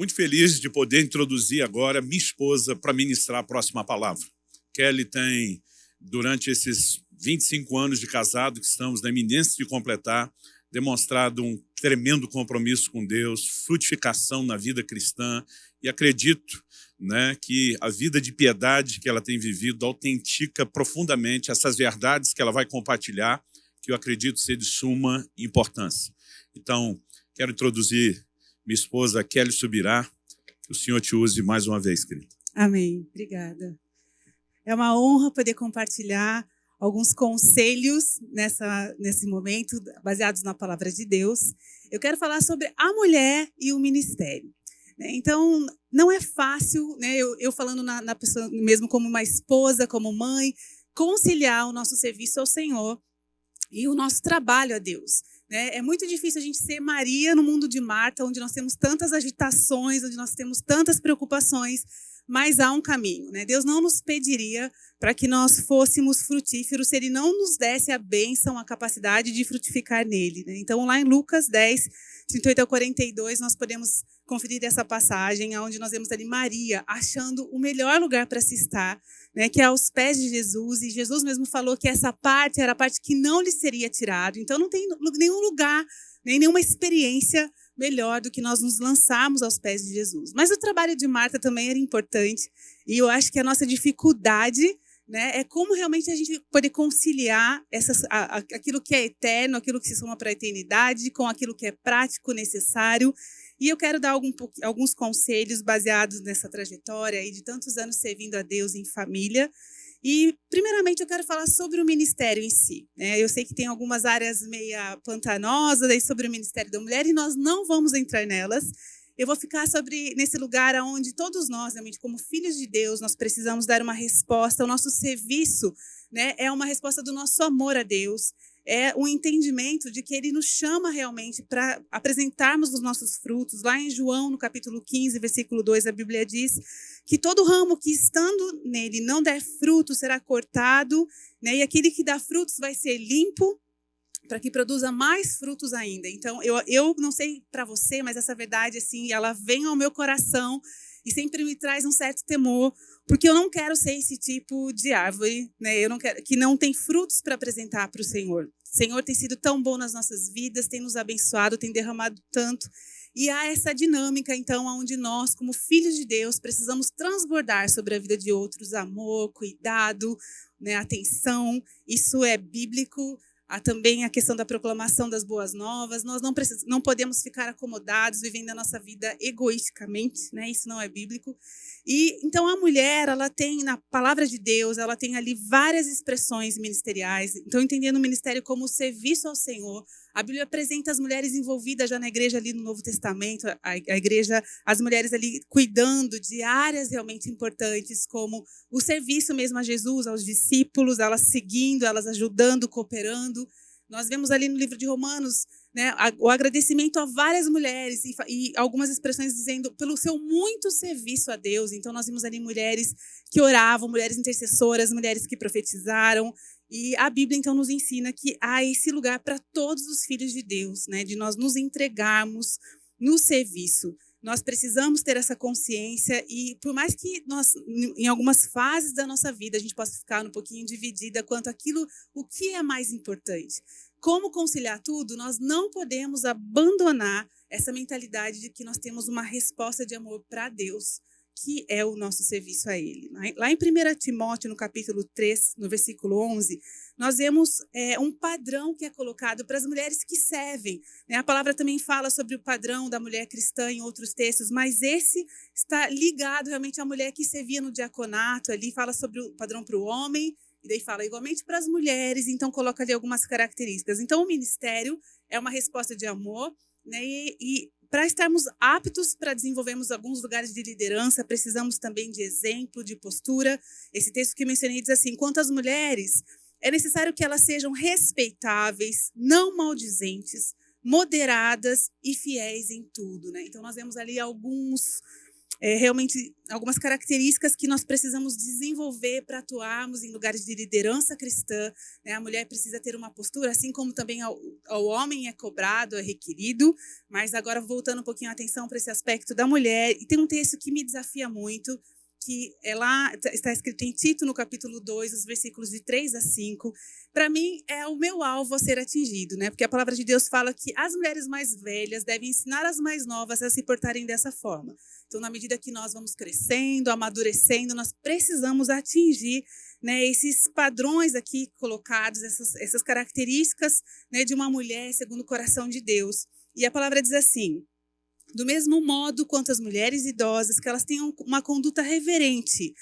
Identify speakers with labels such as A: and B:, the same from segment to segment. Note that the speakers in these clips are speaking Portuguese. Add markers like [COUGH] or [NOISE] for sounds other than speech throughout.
A: muito feliz de poder introduzir agora minha esposa para ministrar a próxima palavra. Kelly tem, durante esses 25 anos de casado que estamos na iminência de completar, demonstrado um tremendo compromisso com Deus, frutificação na vida cristã, e acredito né, que a vida de piedade que ela tem vivido autentica profundamente essas verdades que ela vai compartilhar, que eu acredito ser de suma importância. Então, quero introduzir minha esposa Kelly Subirá. Que o Senhor te use mais uma vez, querida.
B: Amém. Obrigada. É uma honra poder compartilhar alguns conselhos nessa, nesse momento, baseados na palavra de Deus. Eu quero falar sobre a mulher e o ministério. Então, não é fácil, né, eu, eu falando na, na pessoa, mesmo como uma esposa, como mãe, conciliar o nosso serviço ao Senhor e o nosso trabalho a Deus. Né? É muito difícil a gente ser Maria no mundo de Marta, onde nós temos tantas agitações, onde nós temos tantas preocupações, mas há um caminho. Né? Deus não nos pediria para que nós fôssemos frutíferos se Ele não nos desse a bênção, a capacidade de frutificar nele. Né? Então, lá em Lucas 10, 38 a 42, nós podemos conferir essa passagem, onde nós vemos ali Maria achando o melhor lugar para se estar, né, que é aos pés de Jesus, e Jesus mesmo falou que essa parte era a parte que não lhe seria tirado. Então não tem nenhum lugar, nem nenhuma experiência melhor do que nós nos lançarmos aos pés de Jesus. Mas o trabalho de Marta também era importante, e eu acho que a nossa dificuldade né, é como realmente a gente poder conciliar essas, a, a, aquilo que é eterno, aquilo que se soma para a eternidade, com aquilo que é prático, necessário. E eu quero dar algum, alguns conselhos baseados nessa trajetória e de tantos anos servindo a Deus em família. E, primeiramente, eu quero falar sobre o ministério em si. Né? Eu sei que tem algumas áreas meia pantanosas aí sobre o ministério da mulher e nós não vamos entrar nelas. Eu vou ficar sobre nesse lugar onde todos nós, realmente, como filhos de Deus, nós precisamos dar uma resposta. O nosso serviço né, é uma resposta do nosso amor a Deus é o entendimento de que ele nos chama realmente para apresentarmos os nossos frutos. Lá em João, no capítulo 15, versículo 2, a Bíblia diz que todo ramo que estando nele não der fruto será cortado, né? e aquele que dá frutos vai ser limpo para que produza mais frutos ainda. Então, eu, eu não sei para você, mas essa verdade, assim, ela vem ao meu coração e sempre me traz um certo temor, porque eu não quero ser esse tipo de árvore, né? Eu não quero que não tem frutos para apresentar para o Senhor. O Senhor tem sido tão bom nas nossas vidas, tem nos abençoado, tem derramado tanto. E há essa dinâmica, então, onde nós, como filhos de Deus, precisamos transbordar sobre a vida de outros amor, cuidado, né, atenção. Isso é bíblico. Há também a questão da proclamação das boas novas. Nós não, precis... não podemos ficar acomodados, vivendo a nossa vida egoisticamente, né? Isso não é bíblico. E então a mulher, ela tem na palavra de Deus, ela tem ali várias expressões ministeriais. Então entendendo o ministério como serviço ao Senhor, a Bíblia apresenta as mulheres envolvidas já na igreja ali no Novo Testamento, a, a igreja, as mulheres ali cuidando de áreas realmente importantes, como o serviço mesmo a Jesus, aos discípulos, elas seguindo, elas ajudando, cooperando. Nós vemos ali no livro de Romanos né, o agradecimento a várias mulheres e, e, algumas expressões dizendo pelo seu muito serviço a Deus. Então, nós vimos ali mulheres que oravam, mulheres intercessoras, mulheres que profetizaram. E a Bíblia, então, nos ensina que há esse lugar para todos os filhos de Deus, né, de nós nos entregarmos no serviço. Nós precisamos ter essa consciência e por mais que nós, em algumas fases da nossa vida, a gente possa ficar um pouquinho dividida quanto aquilo, o que é mais importante? Como conciliar tudo, nós não podemos abandonar essa mentalidade de que nós temos uma resposta de amor para Deus, que é o nosso serviço a Ele. Lá em 1 Timóteo, no capítulo 3, no versículo 11, nós vemos é, um padrão que é colocado para as mulheres que servem. Né? A palavra também fala sobre o padrão da mulher cristã em outros textos, mas esse está ligado realmente à mulher que servia no diaconato, ali fala sobre o padrão para o homem e daí fala igualmente para as mulheres, então coloca ali algumas características. Então, o ministério é uma resposta de amor, né? E, e para estarmos aptos para desenvolvermos alguns lugares de liderança, precisamos também de exemplo, de postura. Esse texto que mencionei diz assim: quanto às mulheres, é necessário que elas sejam respeitáveis, não maldizentes, moderadas e fiéis em tudo. Né? Então, nós vemos ali alguns é, realmente algumas características que nós precisamos desenvolver para atuarmos em lugares de liderança cristã. Né? A mulher precisa ter uma postura, assim como também ao, ao homem é cobrado, é requerido. Mas agora voltando um pouquinho a atenção para esse aspecto da mulher, e tem um texto que me desafia muito, que lá, tá, está escrito em Tito, no capítulo 2, os versículos de 3 a 5. Para mim, é o meu alvo a ser atingido, né? Porque a palavra de Deus fala que as mulheres mais velhas devem ensinar as mais novas a se portarem dessa forma. Então, na medida que nós vamos crescendo, amadurecendo, nós precisamos atingir né, esses padrões aqui colocados, essas, essas características né, de uma mulher segundo o coração de Deus. E a palavra diz assim: do mesmo modo quanto as mulheres idosas, que elas tenham uma conduta reverente,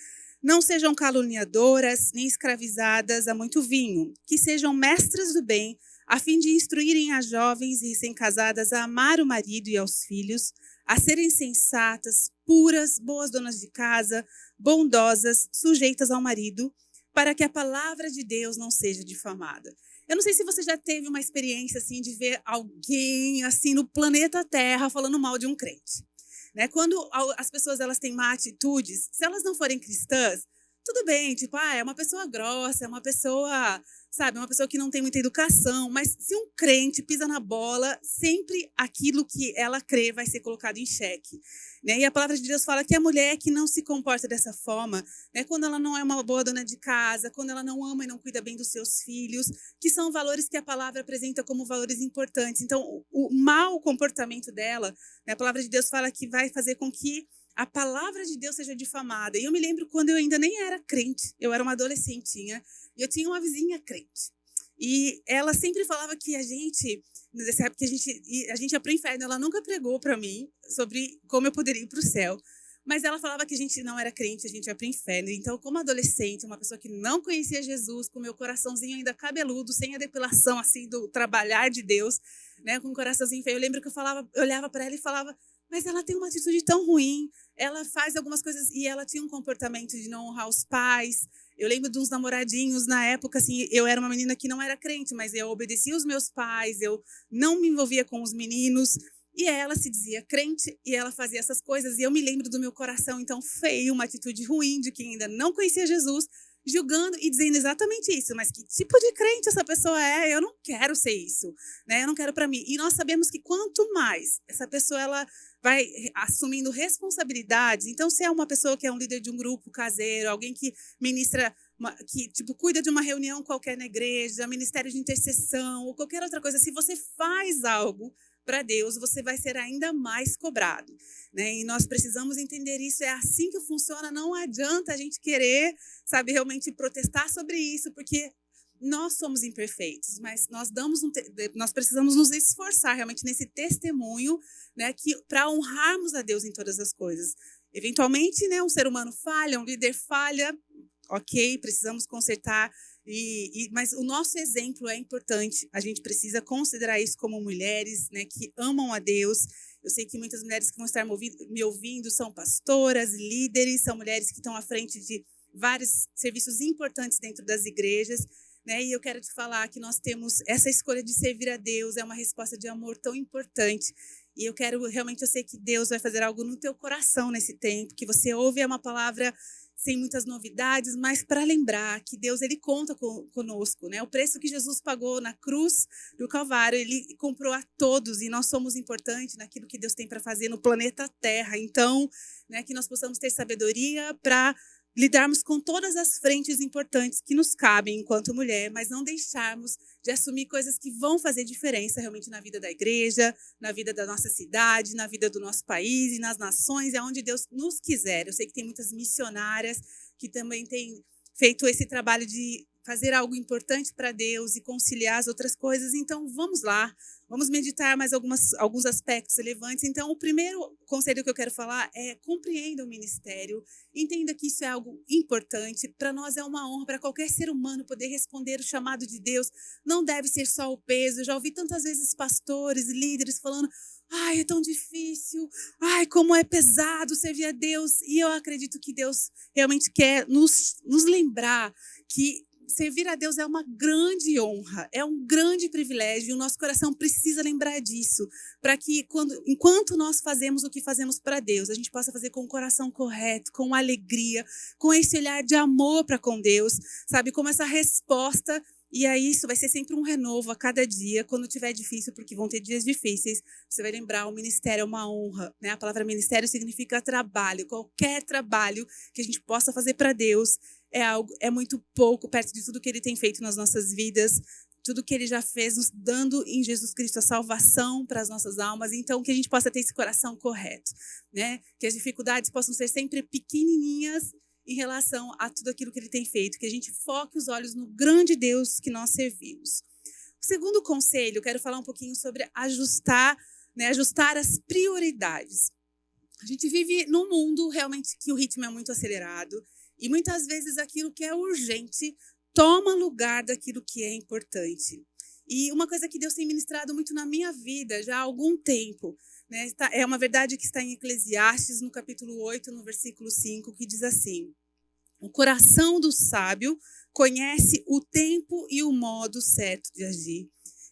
B: não sejam caluniadoras, nem escravizadas a muito vinho, que sejam mestras do bem, a fim de instruírem as jovens e recém-casadas a amar o marido e aos filhos, a serem sensatas, puras, boas donas de casa, bondosas, sujeitas ao marido, para que a palavra de Deus não seja difamada. Eu não sei se você já teve uma experiência assim de ver alguém assim no planeta Terra falando mal de um crente. Né? Quando as pessoas elas têm má atitudes, se elas não forem cristãs, tudo bem, tipo, ah, é uma pessoa grossa, é uma pessoa sabe? Uma pessoa que não tem muita educação, mas se um crente pisa na bola, sempre aquilo que ela crê vai ser colocado em xeque. Né? E a palavra de Deus fala que a mulher que não se comporta dessa forma, né? quando ela não é uma boa dona de casa, quando ela não ama e não cuida bem dos seus filhos, que são valores que a palavra apresenta como valores importantes. Então, o, o mau comportamento dela, né? a palavra de Deus fala que vai fazer com que a palavra de Deus seja difamada. E eu me lembro quando eu ainda nem era crente, eu era uma adolescentinha, e eu tinha uma vizinha crente. E ela sempre falava que a gente, nessa época, a gente, a gente ia para o inferno. Ela nunca pregou para mim sobre como eu poderia ir para o céu. Mas ela falava que a gente não era crente, a gente ia para o inferno. Então, como adolescente, uma pessoa que não conhecia Jesus, com meu coraçãozinho ainda cabeludo, sem a depilação assim do trabalhar de Deus, né, com o coraçãozinho feio, eu lembro que eu falava, eu olhava para ela e falava: "Mas ela tem uma atitude tão ruim. Ela faz algumas coisas e ela tinha um comportamento de não honrar os pais, eu lembro de uns namoradinhos na época, assim, eu era uma menina que não era crente, mas eu obedecia os meus pais, eu não me envolvia com os meninos. E ela se dizia crente e ela fazia essas coisas. E eu me lembro do meu coração, então, feio, uma atitude ruim de quem ainda não conhecia Jesus, julgando e dizendo exatamente isso. Mas que tipo de crente essa pessoa é? Eu não quero ser isso, né? Eu não quero para mim. E nós sabemos que quanto mais essa pessoa ela vai assumindo responsabilidades. Então, se é uma pessoa que é um líder de um grupo caseiro, alguém que ministra, uma, que tipo cuida de uma reunião qualquer na igreja, ministério de intercessão ou qualquer outra coisa, se você faz algo para Deus, você vai ser ainda mais cobrado. Né? E nós precisamos entender isso, é assim que funciona. Não adianta a gente querer, sabe, realmente protestar sobre isso, porque nós somos imperfeitos, mas nós damos um nós precisamos nos esforçar realmente nesse testemunho, né, que para honrarmos a Deus em todas as coisas. Eventualmente, né, um ser humano falha, um líder falha, ok, precisamos consertar. E, e, mas o nosso exemplo é importante. A gente precisa considerar isso como mulheres, né, que amam a Deus. Eu sei que muitas mulheres que vão estar me ouvindo, me ouvindo são pastoras, líderes, são mulheres que estão à frente de vários serviços importantes dentro das igrejas. Né? E eu quero te falar que nós temos essa escolha de servir a Deus, é uma resposta de amor tão importante. E eu quero realmente, eu sei que Deus vai fazer algo no teu coração nesse tempo, que você ouve uma palavra sem muitas novidades, mas para lembrar que Deus ele conta conosco, né? O preço que Jesus pagou na cruz do Calvário, ele comprou a todos e nós somos importantes naquilo que Deus tem para fazer no planeta Terra. Então, né, que nós possamos ter sabedoria para lidarmos com todas as frentes importantes que nos cabem enquanto mulher, mas não deixarmos de assumir coisas que vão fazer diferença realmente na vida da igreja, na vida da nossa cidade, na vida do nosso país e nas nações, é onde Deus nos quiser. Eu sei que tem muitas missionárias que também têm feito esse trabalho de fazer algo importante para Deus e conciliar as outras coisas. Então, vamos lá, vamos meditar mais algumas, alguns aspectos relevantes. Então, o primeiro conselho que eu quero falar é compreenda o ministério, entenda que isso é algo importante. Para nós é uma honra, para qualquer ser humano poder responder o chamado de Deus. Não deve ser só o peso. Eu já ouvi tantas vezes pastores, líderes falando Ai, é tão difícil. Ai, como é pesado servir a Deus. E eu acredito que Deus realmente quer nos, nos lembrar que servir a Deus é uma grande honra, é um grande privilégio, e o nosso coração precisa lembrar disso, para que quando, enquanto nós fazemos o que fazemos para Deus, a gente possa fazer com o coração correto, com alegria, com esse olhar de amor para com Deus, sabe, como essa resposta e aí isso vai ser sempre um renovo a cada dia, quando tiver difícil, porque vão ter dias difíceis. Você vai lembrar, o ministério é uma honra, né? A palavra ministério significa trabalho. Qualquer trabalho que a gente possa fazer para Deus é algo é muito pouco perto de tudo que ele tem feito nas nossas vidas, tudo que ele já fez nos dando em Jesus Cristo a salvação para as nossas almas. Então que a gente possa ter esse coração correto, né? Que as dificuldades possam ser sempre pequenininhas em relação a tudo aquilo que ele tem feito, que a gente foque os olhos no grande Deus que nós servimos. O segundo conselho, quero falar um pouquinho sobre ajustar, né, ajustar as prioridades. A gente vive num mundo realmente que o ritmo é muito acelerado e muitas vezes aquilo que é urgente toma lugar daquilo que é importante. E uma coisa que Deus tem ministrado muito na minha vida já há algum tempo, né, é uma verdade que está em Eclesiastes, no capítulo 8, no versículo 5, que diz assim: o coração do sábio conhece o tempo e o modo certo de agir.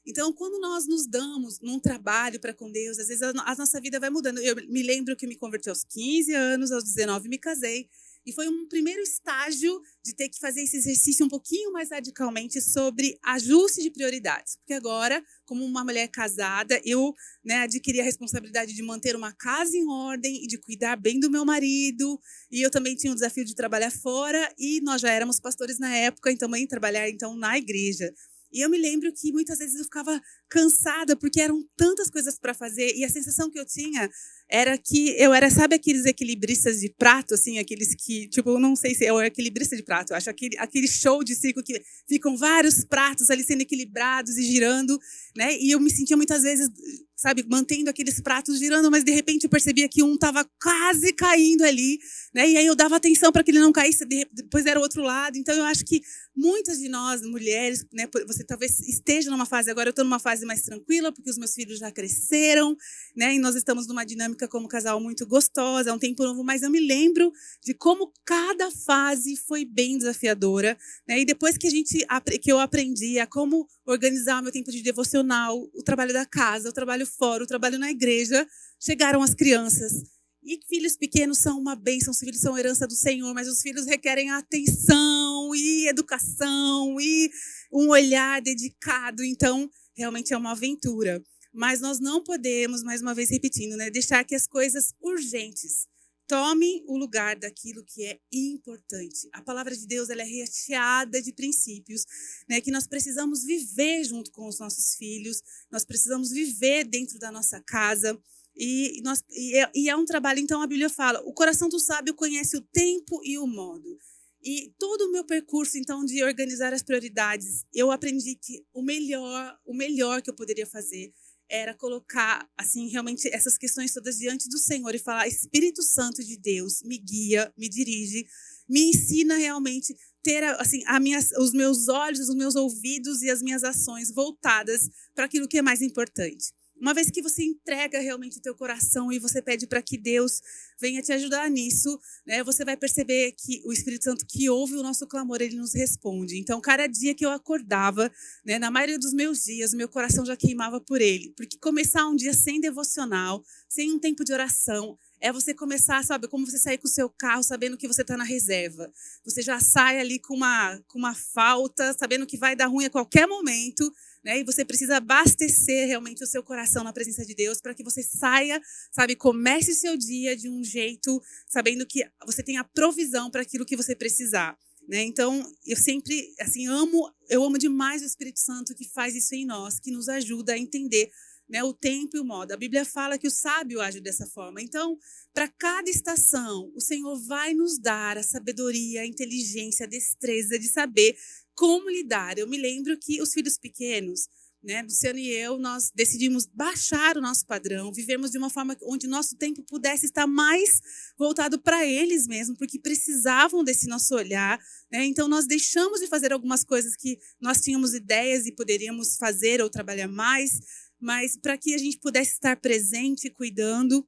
B: Então, quando nós nos damos num trabalho para com Deus, às vezes a, nossa vida vai mudando. Eu me lembro que me converti aos 15 anos, aos 19 me casei. E foi um primeiro estágio de ter que fazer esse exercício um pouquinho mais radicalmente sobre ajuste de prioridades. Porque agora, como uma mulher casada, eu né, adquiri a responsabilidade de manter uma casa em ordem e de cuidar bem do meu marido. E eu também tinha o desafio de trabalhar fora. E nós já éramos pastores na época, e também trabalhar então na igreja. E eu me lembro que muitas vezes eu ficava cansada porque eram tantas coisas para fazer e a sensação que eu tinha era que eu era, sabe aqueles equilibristas de prato, assim, aqueles que, tipo, não sei se é o equilibrista de prato, eu acho aquele, aquele show de circo que ficam vários pratos ali sendo equilibrados e girando, né? E eu me sentia muitas vezes sabe, mantendo aqueles pratos girando, mas de repente eu percebia que um estava quase caindo ali, né? E aí eu dava atenção para que ele não caísse, depois era o outro lado. Então eu acho que muitas de nós, mulheres, né, você talvez esteja numa fase agora, eu estou numa fase mais tranquila, porque os meus filhos já cresceram, né? E nós estamos numa dinâmica como casal muito gostosa, é um tempo novo, mas eu me lembro de como cada fase foi bem desafiadora, né? E depois que a gente que eu aprendi a como organizar o meu tempo de devocional, o trabalho da casa, o trabalho fora, o trabalho na igreja, chegaram as crianças. E filhos pequenos são uma bênção, os filhos são herança do Senhor, mas os filhos requerem atenção e educação e um olhar dedicado. Então, realmente é uma aventura. Mas nós não podemos, mais uma vez repetindo, né, deixar que as coisas urgentes Tome o lugar daquilo que é importante. A palavra de Deus ela é recheada de princípios, né, que nós precisamos viver junto com os nossos filhos, nós precisamos viver dentro da nossa casa. E, nós, e, é, e é um trabalho, então a Bíblia fala: o coração do sábio conhece o tempo e o modo. E todo o meu percurso, então, de organizar as prioridades, eu aprendi que o melhor, o melhor que eu poderia fazer era colocar, assim, realmente essas questões todas diante do Senhor e falar: Espírito Santo de Deus, me guia, me dirige, me ensina realmente ter assim a minha, os meus olhos, os meus ouvidos e as minhas ações voltadas para aquilo que é mais importante. Uma vez que você entrega realmente o teu coração e você pede para que Deus venha te ajudar nisso, né, você vai perceber que o Espírito Santo que ouve o nosso clamor, ele nos responde. Então, cada dia que eu acordava, né, na maioria dos meus dias, o meu coração já queimava por ele. Porque começar um dia sem devocional, sem um tempo de oração, é você começar, sabe, como você sair com o seu carro sabendo que você está na reserva. Você já sai ali com uma, com uma falta, sabendo que vai dar ruim a qualquer momento, né? E você precisa abastecer realmente o seu coração na presença de Deus para que você saia, sabe, comece o seu dia de um jeito, sabendo que você tem a provisão para aquilo que você precisar. Né? Então, eu sempre, assim, amo, eu amo demais o Espírito Santo que faz isso em nós, que nos ajuda a entender né, o tempo e o modo. A Bíblia fala que o sábio age dessa forma. Então, para cada estação, o Senhor vai nos dar a sabedoria, a inteligência, a destreza de saber como lidar. Eu me lembro que os filhos pequenos, né, Luciano e eu, nós decidimos baixar o nosso padrão, vivermos de uma forma onde nosso tempo pudesse estar mais voltado para eles mesmo, porque precisavam desse nosso olhar. Né? Então, nós deixamos de fazer algumas coisas que nós tínhamos ideias e poderíamos fazer ou trabalhar mais, mas para que a gente pudesse estar presente, cuidando.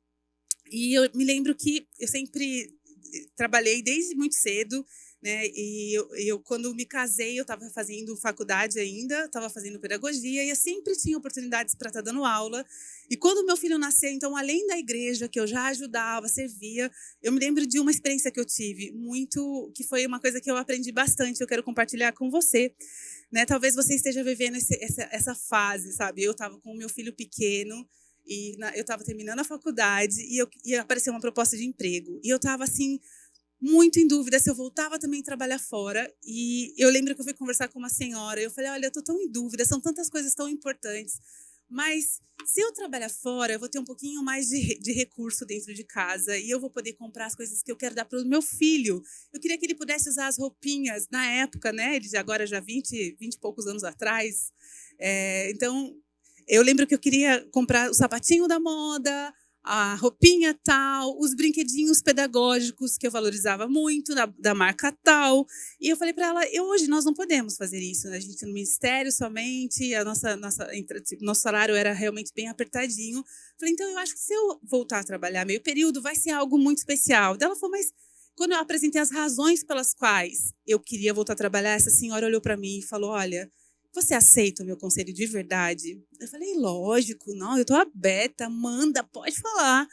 B: E eu me lembro que eu sempre trabalhei desde muito cedo né? E eu, eu, quando me casei, eu estava fazendo faculdade ainda, estava fazendo pedagogia e eu sempre tinha oportunidades para estar tá dando aula. E quando meu filho nasceu, então, além da igreja que eu já ajudava, servia, eu me lembro de uma experiência que eu tive muito, que foi uma coisa que eu aprendi bastante. Eu quero compartilhar com você, né? Talvez você esteja vivendo esse, essa, essa fase, sabe? Eu estava com o meu filho pequeno e na, eu estava terminando a faculdade e, eu, e apareceu uma proposta de emprego e eu estava assim muito em dúvida se eu voltava também a trabalhar fora. E eu lembro que eu fui conversar com uma senhora. Eu falei: Olha, eu estou tão em dúvida, são tantas coisas tão importantes. Mas se eu trabalhar fora, eu vou ter um pouquinho mais de, de recurso dentro de casa e eu vou poder comprar as coisas que eu quero dar para o meu filho. Eu queria que ele pudesse usar as roupinhas na época, né? Ele agora já 20, 20 e poucos anos atrás. É, então, eu lembro que eu queria comprar o sapatinho da moda, a roupinha tal, os brinquedinhos pedagógicos que eu valorizava muito, da, da marca tal. E eu falei para ela, eu, hoje nós não podemos fazer isso, né? a gente no ministério somente, a nossa, nossa, tipo, nosso salário era realmente bem apertadinho. Falei, então eu acho que se eu voltar a trabalhar meio período, vai ser algo muito especial. Ela falou, mas quando eu apresentei as razões pelas quais eu queria voltar a trabalhar, essa senhora olhou para mim e falou, olha, você aceita o meu conselho de verdade? Eu falei, lógico, não, eu estou aberta, manda, pode falar.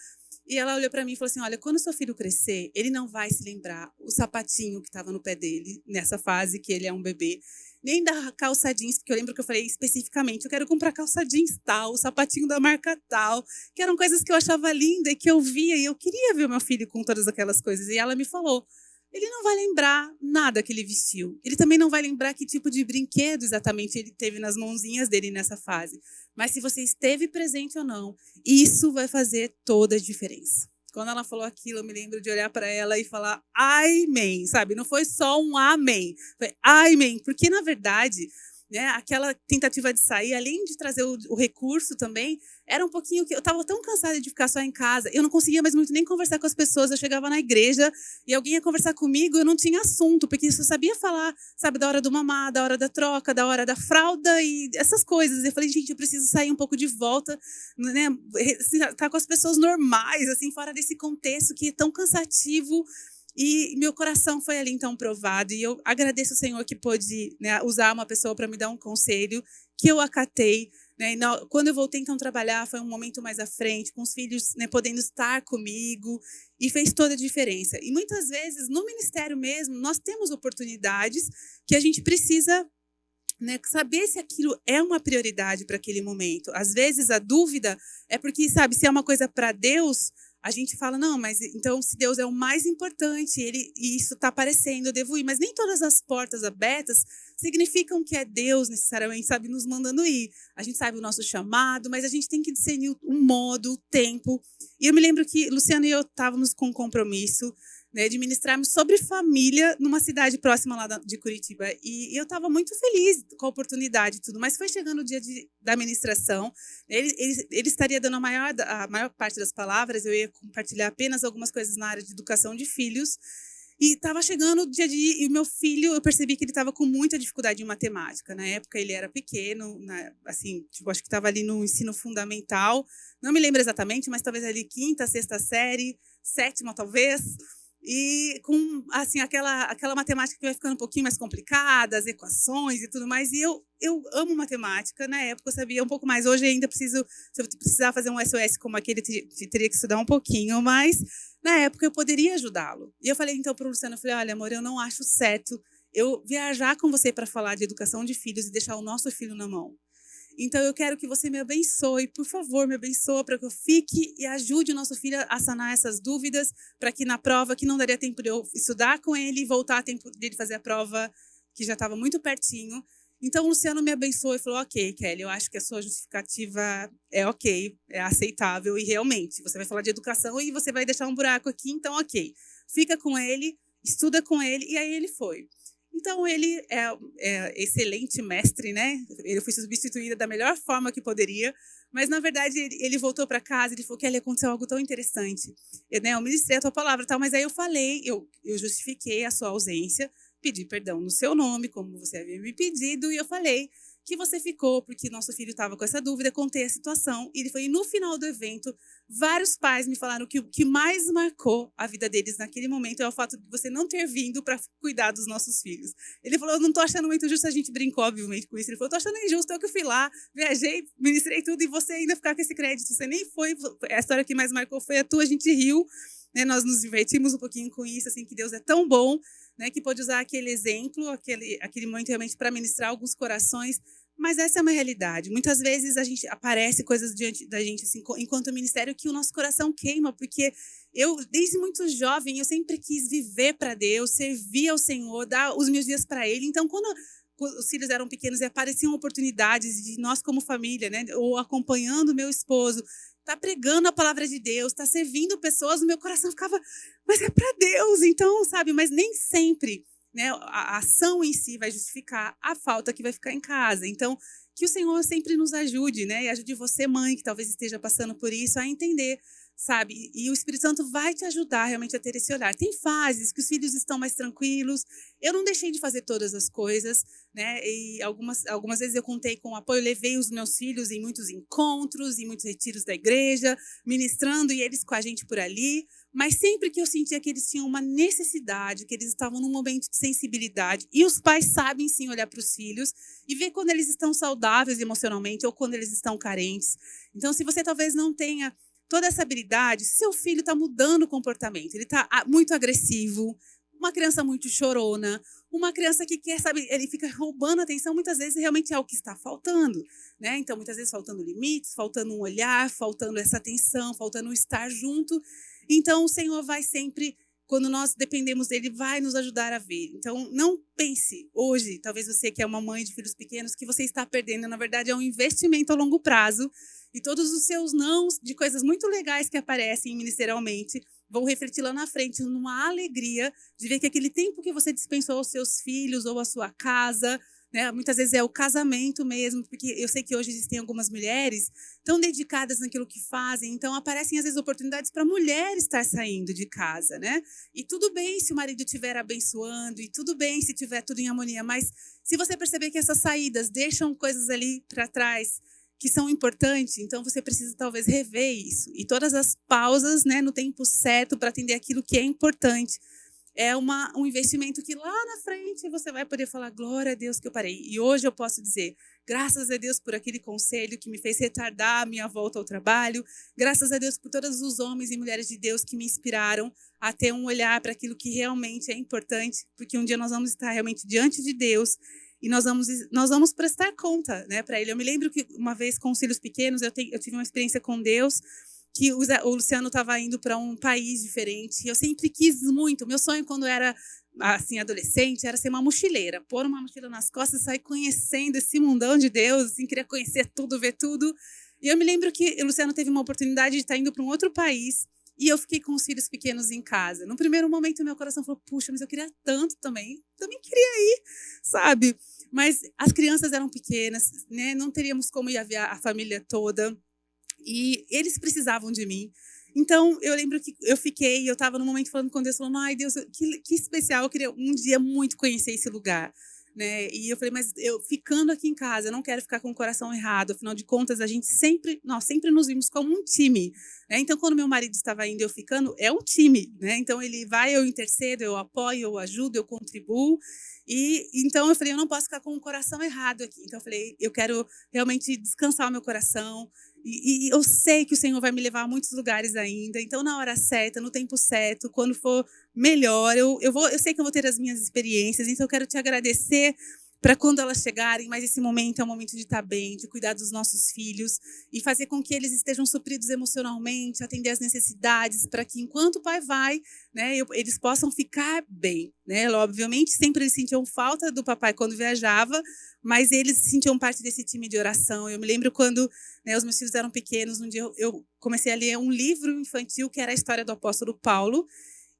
B: E ela olhou para mim e falou assim: Olha, quando seu filho crescer, ele não vai se lembrar o sapatinho que estava no pé dele, nessa fase que ele é um bebê, nem da calça jeans, porque eu lembro que eu falei especificamente: eu quero comprar calça jeans tal, o sapatinho da marca tal, que eram coisas que eu achava linda e que eu via e eu queria ver o meu filho com todas aquelas coisas. E ela me falou: ele não vai lembrar nada que ele vestiu. Ele também não vai lembrar que tipo de brinquedo exatamente ele teve nas mãozinhas dele nessa fase. Mas se você esteve presente ou não, isso vai fazer toda a diferença. Quando ela falou aquilo, eu me lembro de olhar para ela e falar amém, sabe? Não foi só um amém, foi amém, porque na verdade né? Aquela tentativa de sair, além de trazer o, o recurso também, era um pouquinho que eu estava tão cansada de ficar só em casa, eu não conseguia mais muito nem conversar com as pessoas. Eu chegava na igreja e alguém ia conversar comigo, eu não tinha assunto, porque eu só sabia falar, sabe, da hora do mamar, da hora da troca, da hora da fralda e essas coisas. Eu falei, gente, eu preciso sair um pouco de volta, né? Estar com as pessoas normais, assim, fora desse contexto que é tão cansativo e meu coração foi ali então provado. E eu agradeço ao Senhor que pôde né, usar uma pessoa para me dar um conselho que eu acatei. Né? quando eu voltei então trabalhar, foi um momento mais à frente, com os filhos né, podendo estar comigo, e fez toda a diferença. E muitas vezes, no ministério mesmo, nós temos oportunidades que a gente precisa né, saber se aquilo é uma prioridade para aquele momento. Às vezes a dúvida é porque, sabe, se é uma coisa para Deus, a gente fala, não, mas então se Deus é o mais importante, ele, e isso está aparecendo, eu devo ir. Mas nem todas as portas abertas significam que é Deus necessariamente, sabe, nos mandando ir. A gente sabe o nosso chamado, mas a gente tem que discernir o modo, o tempo. E eu me lembro que Luciano e eu estávamos com um compromisso né, de ministrarmos sobre família numa cidade próxima lá de Curitiba. E eu estava muito feliz com a oportunidade e tudo, mas foi chegando o dia de, da ministração, ele, ele, ele, estaria dando a maior, a maior parte das palavras, eu ia compartilhar apenas algumas coisas na área de educação de filhos, e estava chegando o dia de e o meu filho, eu percebi que ele estava com muita dificuldade em matemática. Na época ele era pequeno, na, assim, tipo, acho que estava ali no ensino fundamental. Não me lembro exatamente, mas talvez ali quinta, sexta série, sétima talvez e com assim aquela aquela matemática que vai ficando um pouquinho mais complicada, as equações e tudo mais. E eu eu amo matemática. Na época eu sabia um pouco mais. Hoje ainda preciso, se eu precisar fazer um SOS como aquele, teria que estudar um pouquinho, mas na época eu poderia ajudá-lo. E eu falei então para o Luciano, eu falei, olha, amor, eu não acho certo eu viajar com você para falar de educação de filhos e deixar o nosso filho na mão. Então eu quero que você me abençoe, por favor, me abençoa para que eu fique e ajude o nosso filho a sanar essas dúvidas, para que na prova que não daria tempo de eu estudar com ele e voltar a tempo dele fazer a prova que já estava muito pertinho. Então o Luciano me abençoou e falou: "OK, Kelly, eu acho que a sua justificativa é OK, é aceitável e realmente você vai falar de educação e você vai deixar um buraco aqui, então OK. Fica com ele, estuda com ele" e aí ele foi. Então, ele é, é, excelente mestre, né? Ele foi substituído da melhor forma que poderia, mas, na verdade, ele, ele voltou para casa e falou que ali aconteceu algo tão interessante. Eu, né, eu ministrei a tua palavra, tal, mas aí eu falei, eu, eu justifiquei a sua ausência, pedi perdão no seu nome, como você havia me pedido, e eu falei que você ficou, porque nosso filho estava com essa dúvida, contei a situação, e ele foi no final do evento, vários pais me falaram que o que mais marcou a vida deles naquele momento é o fato de você não ter vindo para cuidar dos nossos filhos. Ele falou, eu não estou achando muito justo, a gente brincou, obviamente, com isso. Ele falou, estou achando injusto, eu que fui lá, viajei, ministrei tudo, e você ainda ficar com esse crédito, você nem foi, a história que mais marcou foi a tua, a gente riu, né, nós nos divertimos um pouquinho com isso, assim, que Deus é tão bom, né, que pode usar aquele exemplo, aquele, aquele momento realmente para ministrar alguns corações, mas essa é uma realidade. Muitas vezes a gente aparece coisas diante da gente, assim, enquanto ministério, que o nosso coração queima, porque eu, desde muito jovem, eu sempre quis viver para Deus, servir ao Senhor, dar os meus dias para Ele. Então, quando os filhos eram pequenos e apareciam oportunidades de nós como família, né, ou acompanhando meu esposo, tá pregando a palavra de Deus, tá servindo pessoas, o meu coração ficava, mas é para Deus, então, sabe? Mas nem sempre, né? A ação em si vai justificar a falta que vai ficar em casa. Então, que o Senhor sempre nos ajude, né? E ajude você, mãe, que talvez esteja passando por isso, a entender sabe? E o Espírito Santo vai te ajudar realmente a ter esse olhar. Tem fases que os filhos estão mais tranquilos. Eu não deixei de fazer todas as coisas, né? E algumas, algumas vezes eu contei com o apoio, levei os meus filhos em muitos encontros, em muitos retiros da igreja, ministrando e eles com a gente por ali. Mas sempre que eu sentia que eles tinham uma necessidade, que eles estavam num momento de sensibilidade, e os pais sabem sim olhar para os filhos e ver quando eles estão saudáveis emocionalmente ou quando eles estão carentes. Então, se você talvez não tenha toda essa habilidade, seu filho está mudando o comportamento, ele está ah, muito agressivo, uma criança muito chorona, uma criança que quer, sabe, ele fica roubando atenção, muitas vezes realmente é o que está faltando, né? Então, muitas vezes faltando limites, faltando um olhar, faltando essa atenção, faltando estar junto. Então, o Senhor vai sempre, quando nós dependemos dele, vai nos ajudar a ver. Então, não pense hoje, talvez você que é uma mãe de filhos pequenos, que você está perdendo, na verdade, é um investimento a longo prazo e todos os seus nãos de coisas muito legais que aparecem ministerialmente vão refletir lá na frente numa alegria de ver que aquele tempo que você dispensou aos seus filhos ou à sua casa, né, muitas vezes é o casamento mesmo, porque eu sei que hoje existem algumas mulheres tão dedicadas naquilo que fazem, então aparecem às vezes oportunidades para a mulher estar saindo de casa, né? E tudo bem se o marido estiver abençoando, e tudo bem se tiver tudo em harmonia, mas se você perceber que essas saídas deixam coisas ali para trás, que são importantes, então você precisa talvez rever isso. E todas as pausas né, no tempo certo para atender aquilo que é importante. É uma, um investimento que lá na frente você vai poder falar, glória a Deus que eu parei. E hoje eu posso dizer, graças a Deus por aquele conselho que me fez retardar a minha volta ao trabalho, graças a Deus por todos os homens e mulheres de Deus que me inspiraram a ter um olhar para aquilo que realmente é importante, porque um dia nós vamos estar realmente diante de Deus e nós vamos, nós vamos prestar conta né, para ele. Eu me lembro que uma vez com os filhos pequenos, eu, te, eu tive uma experiência com Deus, que o, Luciano estava indo para um país diferente. Eu sempre quis muito. Meu sonho, quando era assim adolescente, era ser uma mochileira, pôr uma mochila nas costas sair conhecendo esse mundão de Deus, assim, queria conhecer tudo, ver tudo. E eu me lembro que o Luciano teve uma oportunidade de estar indo para um outro país e eu fiquei com os filhos pequenos em casa. No primeiro momento, meu coração falou: puxa, mas eu queria tanto também. Também queria ir, sabe? Mas as crianças eram pequenas, né? Não teríamos como ir a, a família toda. E eles precisavam de mim. Então, eu lembro que eu fiquei, eu estava no momento falando com Deus, falando: ai, Deus, que, que especial, eu queria um dia muito conhecer esse lugar né? E eu falei, mas eu ficando aqui em casa, eu não quero ficar com o coração errado. Afinal de contas, a gente sempre, nós sempre nos vimos como um time, né? Então, quando meu marido estava indo, eu ficando, é um time, né? Então ele vai, eu intercedo, eu apoio, eu ajudo, eu contribuo. E então eu falei, eu não posso ficar com o coração errado aqui. Então eu falei, eu quero realmente descansar o meu coração, e, e, eu sei que o Senhor vai me levar a muitos lugares ainda. Então, na hora certa, no tempo certo, quando for melhor, eu, eu, vou, eu sei que eu vou ter as minhas experiências. Então, eu quero te agradecer para quando elas chegarem, mas esse momento é o momento de estar bem, de cuidar dos nossos filhos e fazer com que eles estejam supridos emocionalmente, atender às necessidades, para que enquanto o pai vai, né, eles possam ficar bem. Né? Obviamente, sempre eles sentiam falta do papai quando viajava, mas eles sentiam parte desse time de oração. Eu me lembro quando né, os meus filhos eram pequenos, um dia eu, eu comecei a ler um livro infantil que era a história do apóstolo Paulo,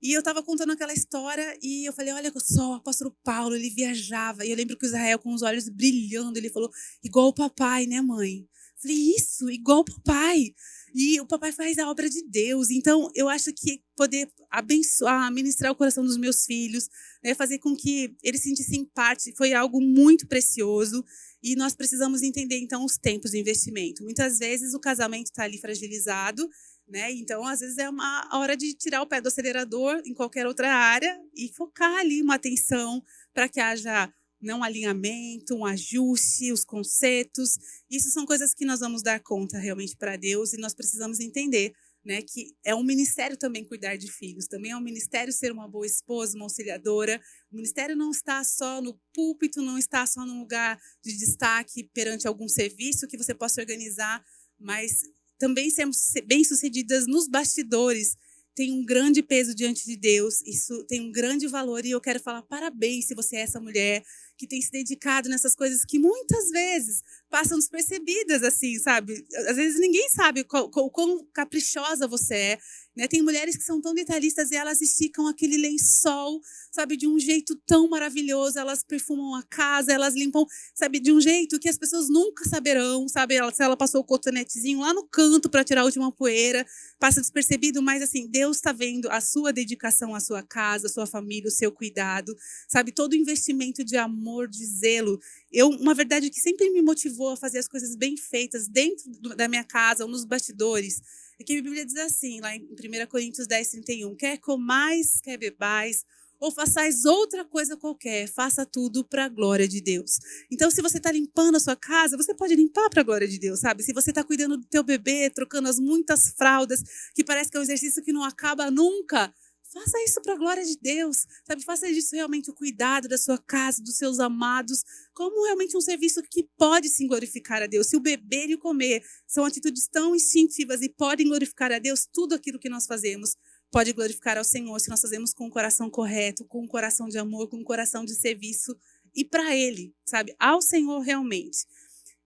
B: e eu estava contando aquela história e eu falei, olha só, o apóstolo Paulo, ele viajava. E eu lembro que o Israel, com os olhos brilhando, ele falou, igual o papai, né, mãe? Eu falei, isso, igual o papai. E o papai faz a obra de Deus. Então, eu acho que poder abençoar, ministrar o coração dos meus filhos, né, fazer com que eles sentissem parte, foi algo muito precioso. E nós precisamos entender, então, os tempos de investimento. Muitas vezes o casamento está ali fragilizado, né? Então, às vezes, é uma hora de tirar o pé do acelerador em qualquer outra área e focar ali uma atenção para que haja não alinhamento, um ajuste, os conceitos. Isso são coisas que nós vamos dar conta realmente para Deus e nós precisamos entender né, que é um ministério também cuidar de filhos, também é um ministério ser uma boa esposa, uma auxiliadora. O ministério não está só no púlpito, não está só num lugar de destaque perante algum serviço que você possa organizar, mas também sermos bem-sucedidas nos bastidores, tem um grande peso diante de Deus, isso tem um grande valor e eu quero falar parabéns se você é essa mulher que tem se dedicado nessas coisas que muitas vezes passam despercebidas, assim, sabe? Às vezes ninguém sabe qual, quão caprichosa você é. Né? Tem mulheres que são tão detalhistas e elas esticam aquele lençol, sabe, de um jeito tão maravilhoso. Elas perfumam a casa, elas limpam, sabe, de um jeito que as pessoas nunca saberão, sabe? Ela, se ela passou o cotonetezinho lá no canto para tirar a última poeira, passa despercebido, mas assim, Deus está vendo a sua dedicação à sua casa, à sua família, o seu cuidado, sabe? Todo o investimento de amor, de zelo. Eu, uma verdade que sempre me motivou a fazer as coisas bem feitas dentro da minha casa ou nos bastidores é que a Bíblia diz assim, lá em 1 Coríntios 10, 31, quer comais, quer bebais, ou façais outra coisa qualquer, faça tudo para a glória de Deus. Então, se você está limpando a sua casa, você pode limpar para a glória de Deus, sabe? Se você está cuidando do teu bebê, trocando as muitas fraldas, que parece que é um exercício que não acaba nunca, Faça isso para a glória de Deus, sabe? Faça disso realmente o cuidado da sua casa, dos seus amados, como realmente um serviço que pode sim glorificar a Deus. Se o beber e o comer são atitudes tão instintivas e podem glorificar a Deus, tudo aquilo que nós fazemos pode glorificar ao Senhor se nós fazemos com o coração correto, com o coração de amor, com o coração de serviço e para Ele, sabe? Ao Senhor realmente.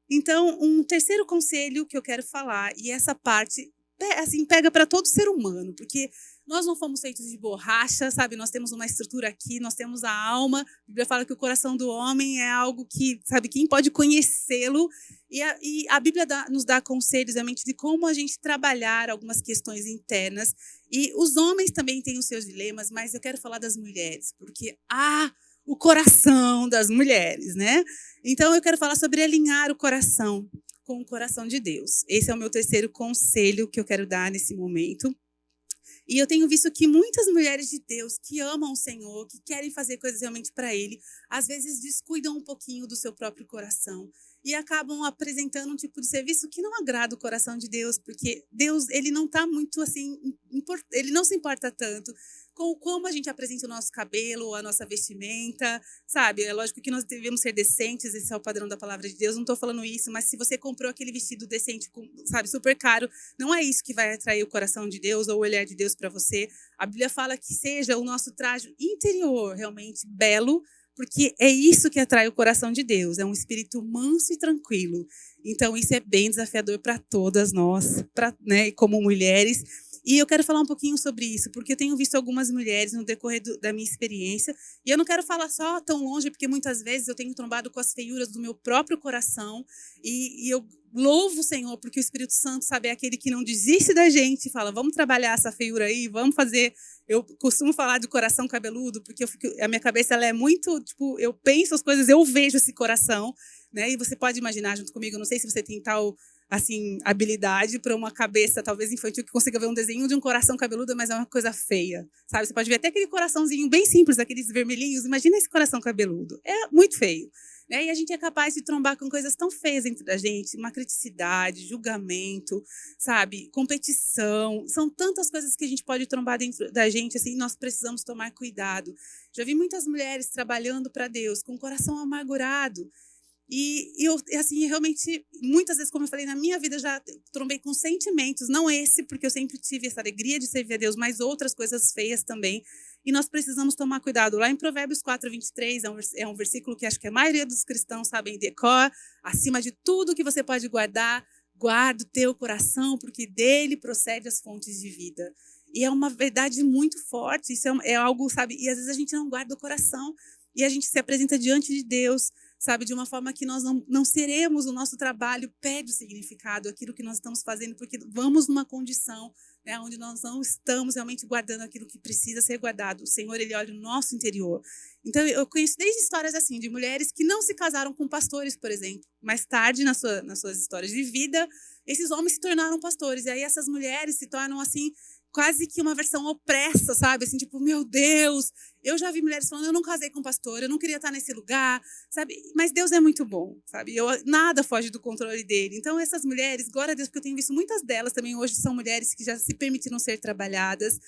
B: Então, um terceiro conselho que eu quero falar, e essa parte assim, pega para todo ser humano, porque nós não fomos feitos de borracha, sabe? Nós temos uma estrutura aqui, nós temos a alma. A Bíblia fala que o coração do homem é algo que, sabe, quem pode conhecê-lo. E e a Bíblia dá, nos dá conselhos realmente de como a gente trabalhar algumas questões internas. E os homens também têm os seus dilemas, mas eu quero falar das mulheres, porque há o coração das mulheres, né? Então eu quero falar sobre alinhar o coração com o coração de Deus. Esse é o meu terceiro conselho que eu quero dar nesse momento. E eu tenho visto que muitas mulheres de Deus que amam o Senhor, que querem fazer coisas realmente para Ele, às vezes descuidam um pouquinho do seu próprio coração e acabam apresentando um tipo de serviço que não agrada o coração de Deus, porque Deus ele não está muito assim, ele não se importa tanto com como a gente apresenta o nosso cabelo, a nossa vestimenta, sabe? É lógico que nós devemos ser decentes, esse é o padrão da palavra de Deus. Não estou falando isso, mas se você comprou aquele vestido decente, sabe, super caro, não é isso que vai atrair o coração de Deus ou o olhar de Deus para você. A Bíblia fala que seja o nosso traje interior realmente belo, porque é isso que atrai o coração de Deus, é um espírito manso e tranquilo. Então, isso é bem desafiador para todas nós, pra, né, como mulheres. E eu quero falar um pouquinho sobre isso, porque eu tenho visto algumas mulheres no decorrer do, da minha experiência, e eu não quero falar só tão longe, porque muitas vezes eu tenho trombado com as feiuras do meu próprio coração, e, e eu louvo o Senhor, porque o Espírito Santo, sabe, é aquele que não desiste da gente e fala, vamos trabalhar essa feiura aí, vamos fazer... Eu costumo falar de coração cabeludo, porque fico, a minha cabeça ela é muito, tipo, eu penso as coisas, eu vejo esse coração, né? E você pode imaginar junto comigo, não sei se você tem tal assim, habilidade para uma cabeça talvez infantil que consiga ver um desenho de um coração cabeludo, mas é uma coisa feia, sabe? Você pode ver até aquele coraçãozinho bem simples, aqueles vermelhinhos. Imagina esse coração cabeludo. É muito feio. Né? E a gente é capaz de trombar com coisas tão feias dentro da gente, uma criticidade, julgamento, sabe? Competição. São tantas coisas que a gente pode trombar dentro da gente, assim, nós precisamos tomar cuidado. Já vi muitas mulheres trabalhando para Deus com o coração amargurado, e, eu, assim, realmente, muitas vezes, como eu falei, na minha vida já trombei com sentimentos, não esse, porque eu sempre tive essa alegria de servir a Deus, mas outras coisas feias também. E nós precisamos tomar cuidado. Lá em Provérbios 4, 23, é um, é um versículo que acho que a maioria dos cristãos sabem decor. Acima de tudo que você pode guardar, guarda o teu coração, porque dele procede as fontes de vida. E é uma verdade muito forte. Isso é, é algo, sabe? E às vezes a gente não guarda o coração e a gente se apresenta diante de Deus sabe, de uma forma que nós não, não seremos, o nosso trabalho pede o significado, aquilo que nós estamos fazendo, porque vamos numa condição né, onde nós não estamos realmente guardando aquilo que precisa ser guardado. O Senhor, Ele olha o nosso interior. Então, eu conheço desde histórias assim, de mulheres que não se casaram com pastores, por exemplo. Mais tarde, na sua, nas suas histórias de vida, esses homens se tornaram pastores. E aí essas mulheres se tornam, assim, quase que uma versão opressa, sabe? Assim, tipo, meu Deus. Eu já vi mulheres falando, eu não casei com pastor, eu não queria estar nesse lugar, sabe? Mas Deus é muito bom, sabe? Eu, nada foge do controle dele. Então, essas mulheres, glória a Deus, porque eu tenho visto muitas delas também hoje são mulheres que já se permitiram ser trabalhadas.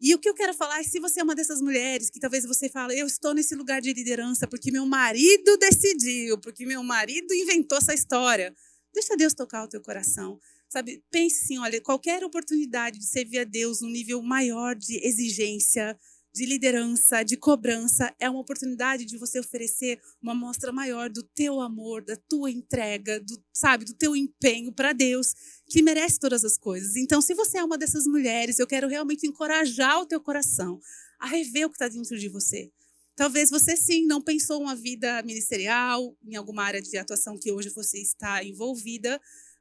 B: E o que eu quero falar é se você é uma dessas mulheres que talvez você fale, eu estou nesse lugar de liderança porque meu marido decidiu, porque meu marido inventou essa história. Deixa Deus tocar o teu coração. Sabe, pense assim, olha, qualquer oportunidade de servir a Deus num nível maior de exigência, de liderança, de cobrança, é uma oportunidade de você oferecer uma mostra maior do teu amor, da tua entrega, do, sabe, do teu empenho para Deus, que merece todas as coisas. Então, se você é uma dessas mulheres, eu quero realmente encorajar o teu coração a rever o que está dentro de você. Talvez você sim não pensou uma vida ministerial em alguma área de atuação que hoje você está envolvida,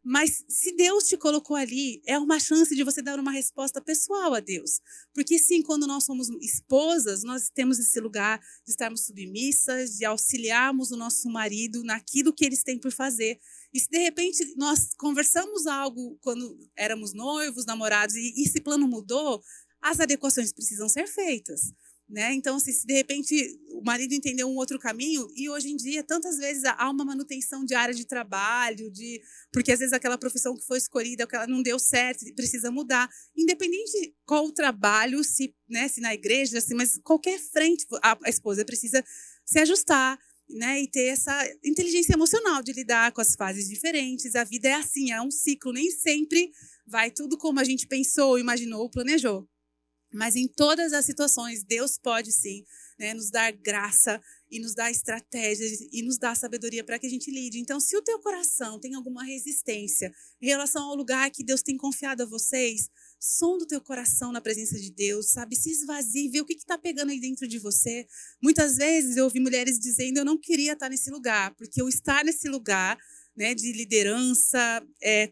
B: mas se Deus te colocou ali, é uma chance de você dar uma resposta pessoal a Deus. Porque sim, quando nós somos esposas, nós temos esse lugar de estarmos submissas, de auxiliarmos o nosso marido naquilo que eles têm por fazer. E se de repente nós conversamos algo quando éramos noivos, namorados, e esse plano mudou, as adequações precisam ser feitas. Né? Então, se, se, de repente o marido entendeu um outro caminho, e hoje em dia, tantas vezes há uma manutenção de área de trabalho, de porque às vezes aquela profissão que foi escolhida, que ela não deu certo, precisa mudar. Independente de qual o trabalho, se, né, se na igreja, mas qualquer frente, a, a esposa precisa se ajustar. Né, e ter essa inteligência emocional de lidar com as fases diferentes. A vida é assim, é um ciclo, nem sempre vai tudo como a gente pensou, imaginou ou planejou. Mas em todas as situações, Deus pode sim né, nos dar graça e nos dar estratégias e nos dar sabedoria para que a gente lide. Então, se o teu coração tem alguma resistência em relação ao lugar que Deus tem confiado a vocês, som do teu coração na presença de Deus, sabe? Se esvazie, vê o que está pegando aí dentro de você. Muitas vezes eu ouvi mulheres dizendo, eu não queria estar nesse lugar, porque eu estar nesse lugar né, de liderança, é,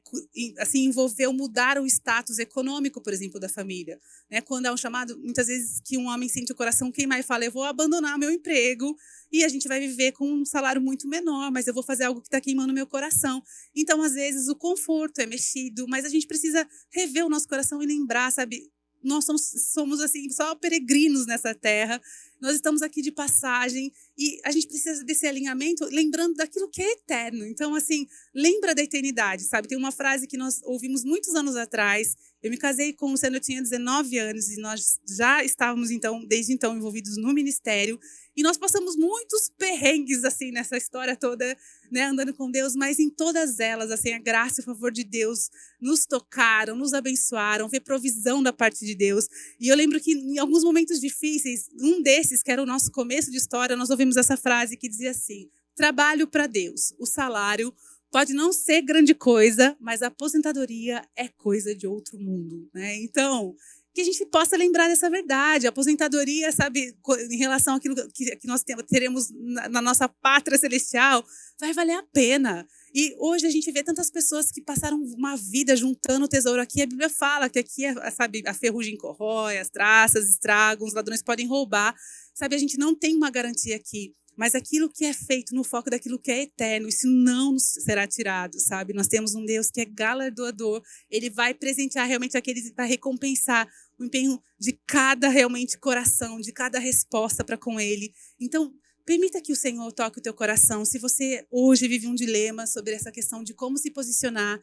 B: assim, envolveu mudar o status econômico, por exemplo, da família. Né? Quando há um chamado, muitas vezes que um homem sente o coração queimar e fala, eu vou abandonar meu emprego e a gente vai viver com um salário muito menor, mas eu vou fazer algo que está queimando meu coração. Então, às vezes, o conforto é mexido, mas a gente precisa rever o nosso coração e lembrar, sabe, nós somos, somos assim só peregrinos nessa terra. Nós estamos aqui de passagem e a gente precisa desse alinhamento, lembrando daquilo que é eterno. Então, assim, lembra da eternidade, sabe? Tem uma frase que nós ouvimos muitos anos atrás. Eu me casei com o Luciano, eu tinha 19 anos e nós já estávamos, então, desde então, envolvidos no ministério. E nós passamos muitos perrengues, assim, nessa história toda, né, andando com Deus, mas em todas elas, assim, a graça e o favor de Deus nos tocaram, nos abençoaram, ver provisão da parte de Deus. E eu lembro que em alguns momentos difíceis, um desses, que era o nosso começo de história, nós ouvimos essa frase que dizia assim: trabalho para Deus, o salário pode não ser grande coisa, mas a aposentadoria é coisa de outro mundo, né? Então, que a gente possa lembrar dessa verdade. A aposentadoria, sabe, em relação àquilo que, nós teremos na, nossa pátria celestial, vai valer a pena. E hoje a gente vê tantas pessoas que passaram uma vida juntando tesouro aqui. A Bíblia fala que aqui, é, sabe, a ferrugem corrói, as traças estragam, os ladrões podem roubar. Sabe, a gente não tem uma garantia aqui. Mas aquilo que é feito no foco daquilo que é eterno, isso não será tirado, sabe? Nós temos um Deus que é galardoador. Ele vai presentear realmente aqueles para recompensar o empenho de cada realmente coração, de cada resposta para com ele. Então, permita que o Senhor toque o teu coração. Se você hoje vive um dilema sobre essa questão de como se posicionar,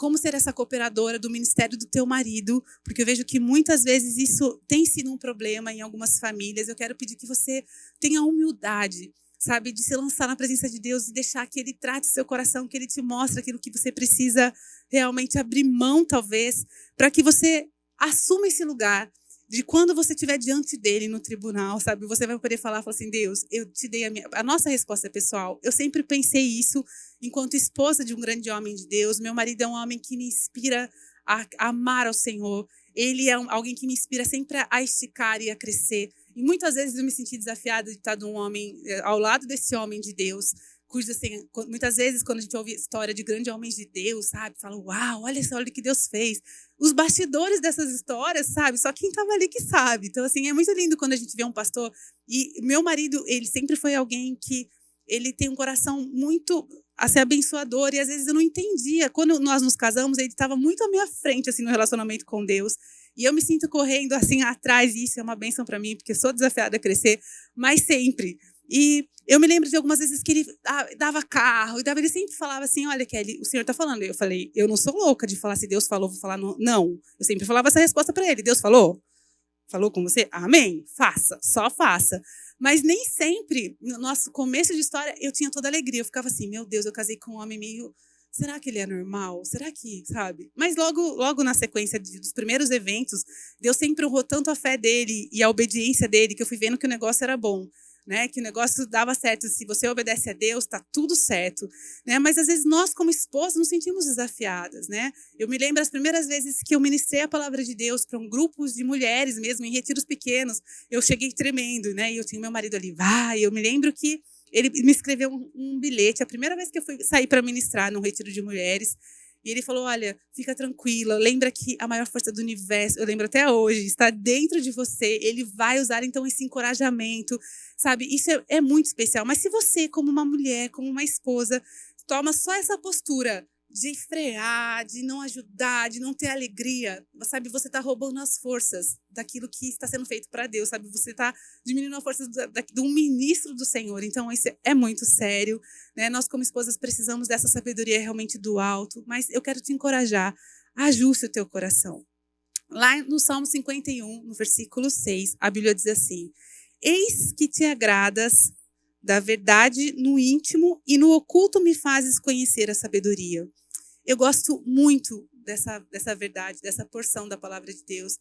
B: como ser essa cooperadora do ministério do teu marido, porque eu vejo que muitas vezes isso tem sido um problema em algumas famílias. Eu quero pedir que você tenha humildade, sabe, de se lançar na presença de Deus e deixar que ele trate o seu coração, que ele te mostre aquilo que você precisa realmente abrir mão, talvez, para que você assuma esse lugar de quando você estiver diante dele no tribunal, sabe? Você vai poder falar, falar assim, Deus, eu te dei a minha... A nossa resposta é pessoal. Eu sempre pensei isso enquanto esposa de um grande homem de Deus. Meu marido é um homem que me inspira a, amar ao Senhor. Ele é alguém que me inspira sempre a esticar e a crescer. E muitas vezes eu me senti desafiada de estar de um homem, eh, ao lado desse homem de Deus, cujo, assim, muitas vezes, quando a gente ouve história de grandes homens de Deus, sabe? Fala, uau, olha só, o que Deus fez. Os bastidores dessas histórias, sabe? Só quem estava ali que sabe. Então, assim, é muito lindo quando a gente vê um pastor. E meu marido, ele sempre foi alguém que ele tem um coração muito a ser abençoador e às vezes eu não entendia. Quando nós nos casamos, ele estava muito à minha frente assim no relacionamento com Deus. E eu me sinto correndo assim atrás, e isso é uma benção para mim, porque sou desafiada a crescer, mas sempre. E eu me lembro de algumas vezes que ele dava carro, e ele sempre falava assim: Olha, Kelly, o senhor está falando. Eu falei: Eu não sou louca de falar se Deus falou, vou falar não. Não. Eu sempre falava essa resposta para ele: Deus falou? Falou com você? Amém. Faça, só faça. Mas nem sempre, no nosso começo de história, eu tinha toda alegria. Eu ficava assim: Meu Deus, eu casei com um homem meio. Será que ele é normal? Será que, sabe? Mas logo, logo na sequência dos primeiros eventos, Deus sempre honrou tanto a fé dele e a obediência dele que eu fui vendo que o negócio era bom né? Que o negócio dava certo. Se você obedece a Deus, está tudo certo, né? Mas às vezes nós, como esposas, nos sentimos desafiadas, né? Eu me lembro as primeiras vezes que eu ministrei a palavra de Deus para um grupo de mulheres mesmo, em retiros pequenos, eu cheguei tremendo, né? E eu tinha meu marido ali, vai. Eu me lembro que ele me escreveu um, um bilhete. A primeira vez que eu fui sair para ministrar num retiro de mulheres, e ele falou: Olha, fica tranquila, lembra que a maior força do universo, eu lembro até hoje, está dentro de você. Ele vai usar então esse encorajamento, sabe? Isso é, é muito especial. Mas se você, como uma mulher, como uma esposa, toma só essa postura de frear, de não ajudar, de não ter alegria, sabe? Você está roubando as forças daquilo que está sendo feito para Deus, sabe? Você está diminuindo a força de um ministro do Senhor. Então, isso é muito sério, né? Nós, como esposas, precisamos dessa sabedoria realmente do alto, mas eu quero te encorajar, ajuste o teu coração. Lá no Salmo 51, no versículo 6, a Bíblia diz assim: Eis que te agradas da verdade no íntimo e no oculto me fazes conhecer a sabedoria. Eu gosto muito dessa, dessa verdade, dessa porção da palavra de Deus,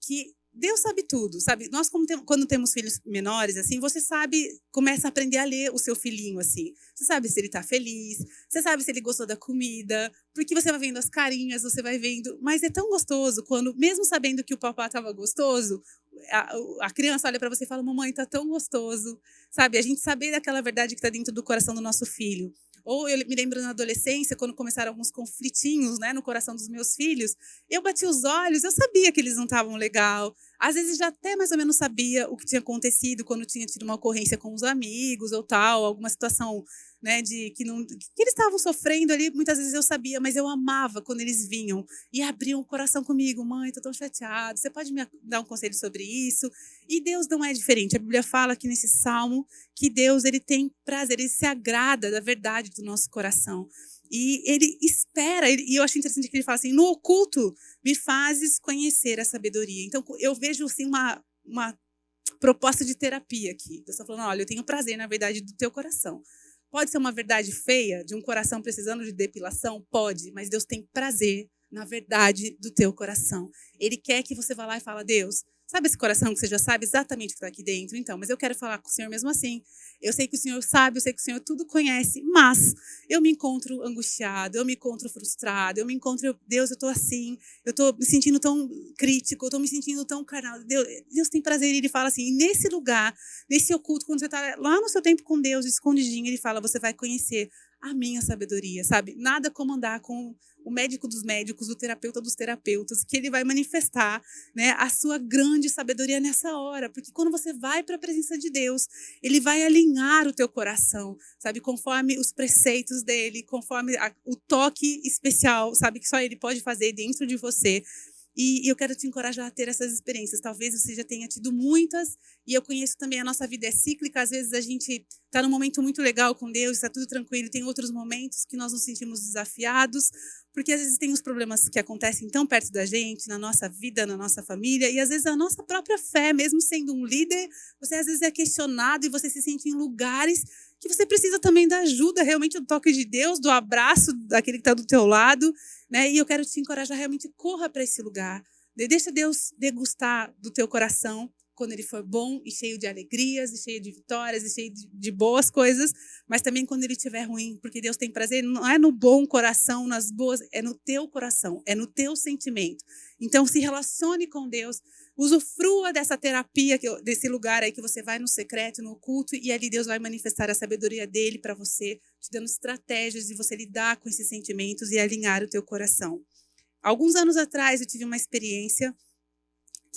B: que Deus sabe tudo, sabe? Nós, tem, quando temos filhos menores, assim, você sabe, começa a aprender a ler o seu filhinho, assim. Você sabe se ele está feliz, você sabe se ele gostou da comida, porque você vai vendo as carinhas, você vai vendo. Mas é tão gostoso quando, mesmo sabendo que o papá estava gostoso, a, a, criança olha para você e fala: Mamãe, tá tão gostoso, sabe? A gente saber daquela verdade que está dentro do coração do nosso filho. Ou eu me lembro na adolescência, quando começaram alguns conflitinhos né, no coração dos meus filhos, eu bati os olhos, eu sabia que eles não estavam legal. Às vezes já até mais ou menos sabia o que tinha acontecido quando tinha tido uma ocorrência com os amigos ou tal, alguma situação né, de que não que eles estavam sofrendo ali, muitas vezes eu sabia, mas eu amava quando eles vinham e abriam o coração comigo, mãe, tô tão chateado, você pode me dar um conselho sobre isso? E Deus não é diferente. A Bíblia fala aqui nesse salmo que Deus ele tem prazer, ele se agrada da verdade do nosso coração. E ele espera, e eu acho interessante que ele fala assim: no oculto me fazes conhecer a sabedoria. Então eu vejo assim uma, uma proposta de terapia aqui. Deus está falando: olha, eu tenho prazer na verdade do teu coração. Pode ser uma verdade feia, de um coração precisando de depilação? Pode, mas Deus tem prazer na verdade do teu coração. Ele quer que você vá lá e fale, Deus, Sabe esse coração que você já sabe exatamente o que está aqui dentro? Então, mas eu quero falar com o Senhor mesmo assim. Eu sei que o Senhor sabe, eu sei que o Senhor tudo conhece, mas eu me encontro angustiado, eu me encontro frustrado, eu me encontro, Deus, eu estou assim, eu estou me sentindo tão crítico, eu estou me sentindo tão carnal. Deus, Deus tem prazer, Ele fala assim, nesse lugar, nesse oculto, quando você está lá no seu tempo com Deus, escondidinho, Ele fala, você vai conhecer a minha sabedoria, sabe? Nada como andar com o médico dos médicos, o terapeuta dos terapeutas, que ele vai manifestar né, a sua grande sabedoria nessa hora. Porque quando você vai para a presença de Deus, ele vai alinhar o teu coração, sabe? Conforme os preceitos dele, conforme a, o toque especial, sabe? Que só ele pode fazer dentro de você. E eu quero te encorajar a ter essas experiências. Talvez você já tenha tido muitas, e eu conheço também a nossa vida é cíclica. Às vezes a gente está num momento muito legal com Deus, está tudo tranquilo, tem outros momentos que nós nos sentimos desafiados, porque às vezes tem os problemas que acontecem tão perto da gente, na nossa vida, na nossa família, e às vezes a nossa própria fé, mesmo sendo um líder, você às vezes é questionado e você se sente em lugares que você precisa também da ajuda, realmente do toque de Deus, do abraço daquele que está do teu lado, né? E eu quero te encorajar realmente corra para esse lugar, deixa Deus degustar do teu coração, quando ele for bom e cheio de alegrias, e cheio de vitórias, e cheio de, de boas coisas, mas também quando ele estiver ruim, porque Deus tem prazer, não é no bom coração, nas boas, é no teu coração, é no teu sentimento. Então, se relacione com Deus, usufrua dessa terapia, desse lugar aí que você vai no secreto, no oculto, e ali Deus vai manifestar a sabedoria dele para você, te dando estratégias de você lidar com esses sentimentos e alinhar o teu coração. Alguns anos atrás eu tive uma experiência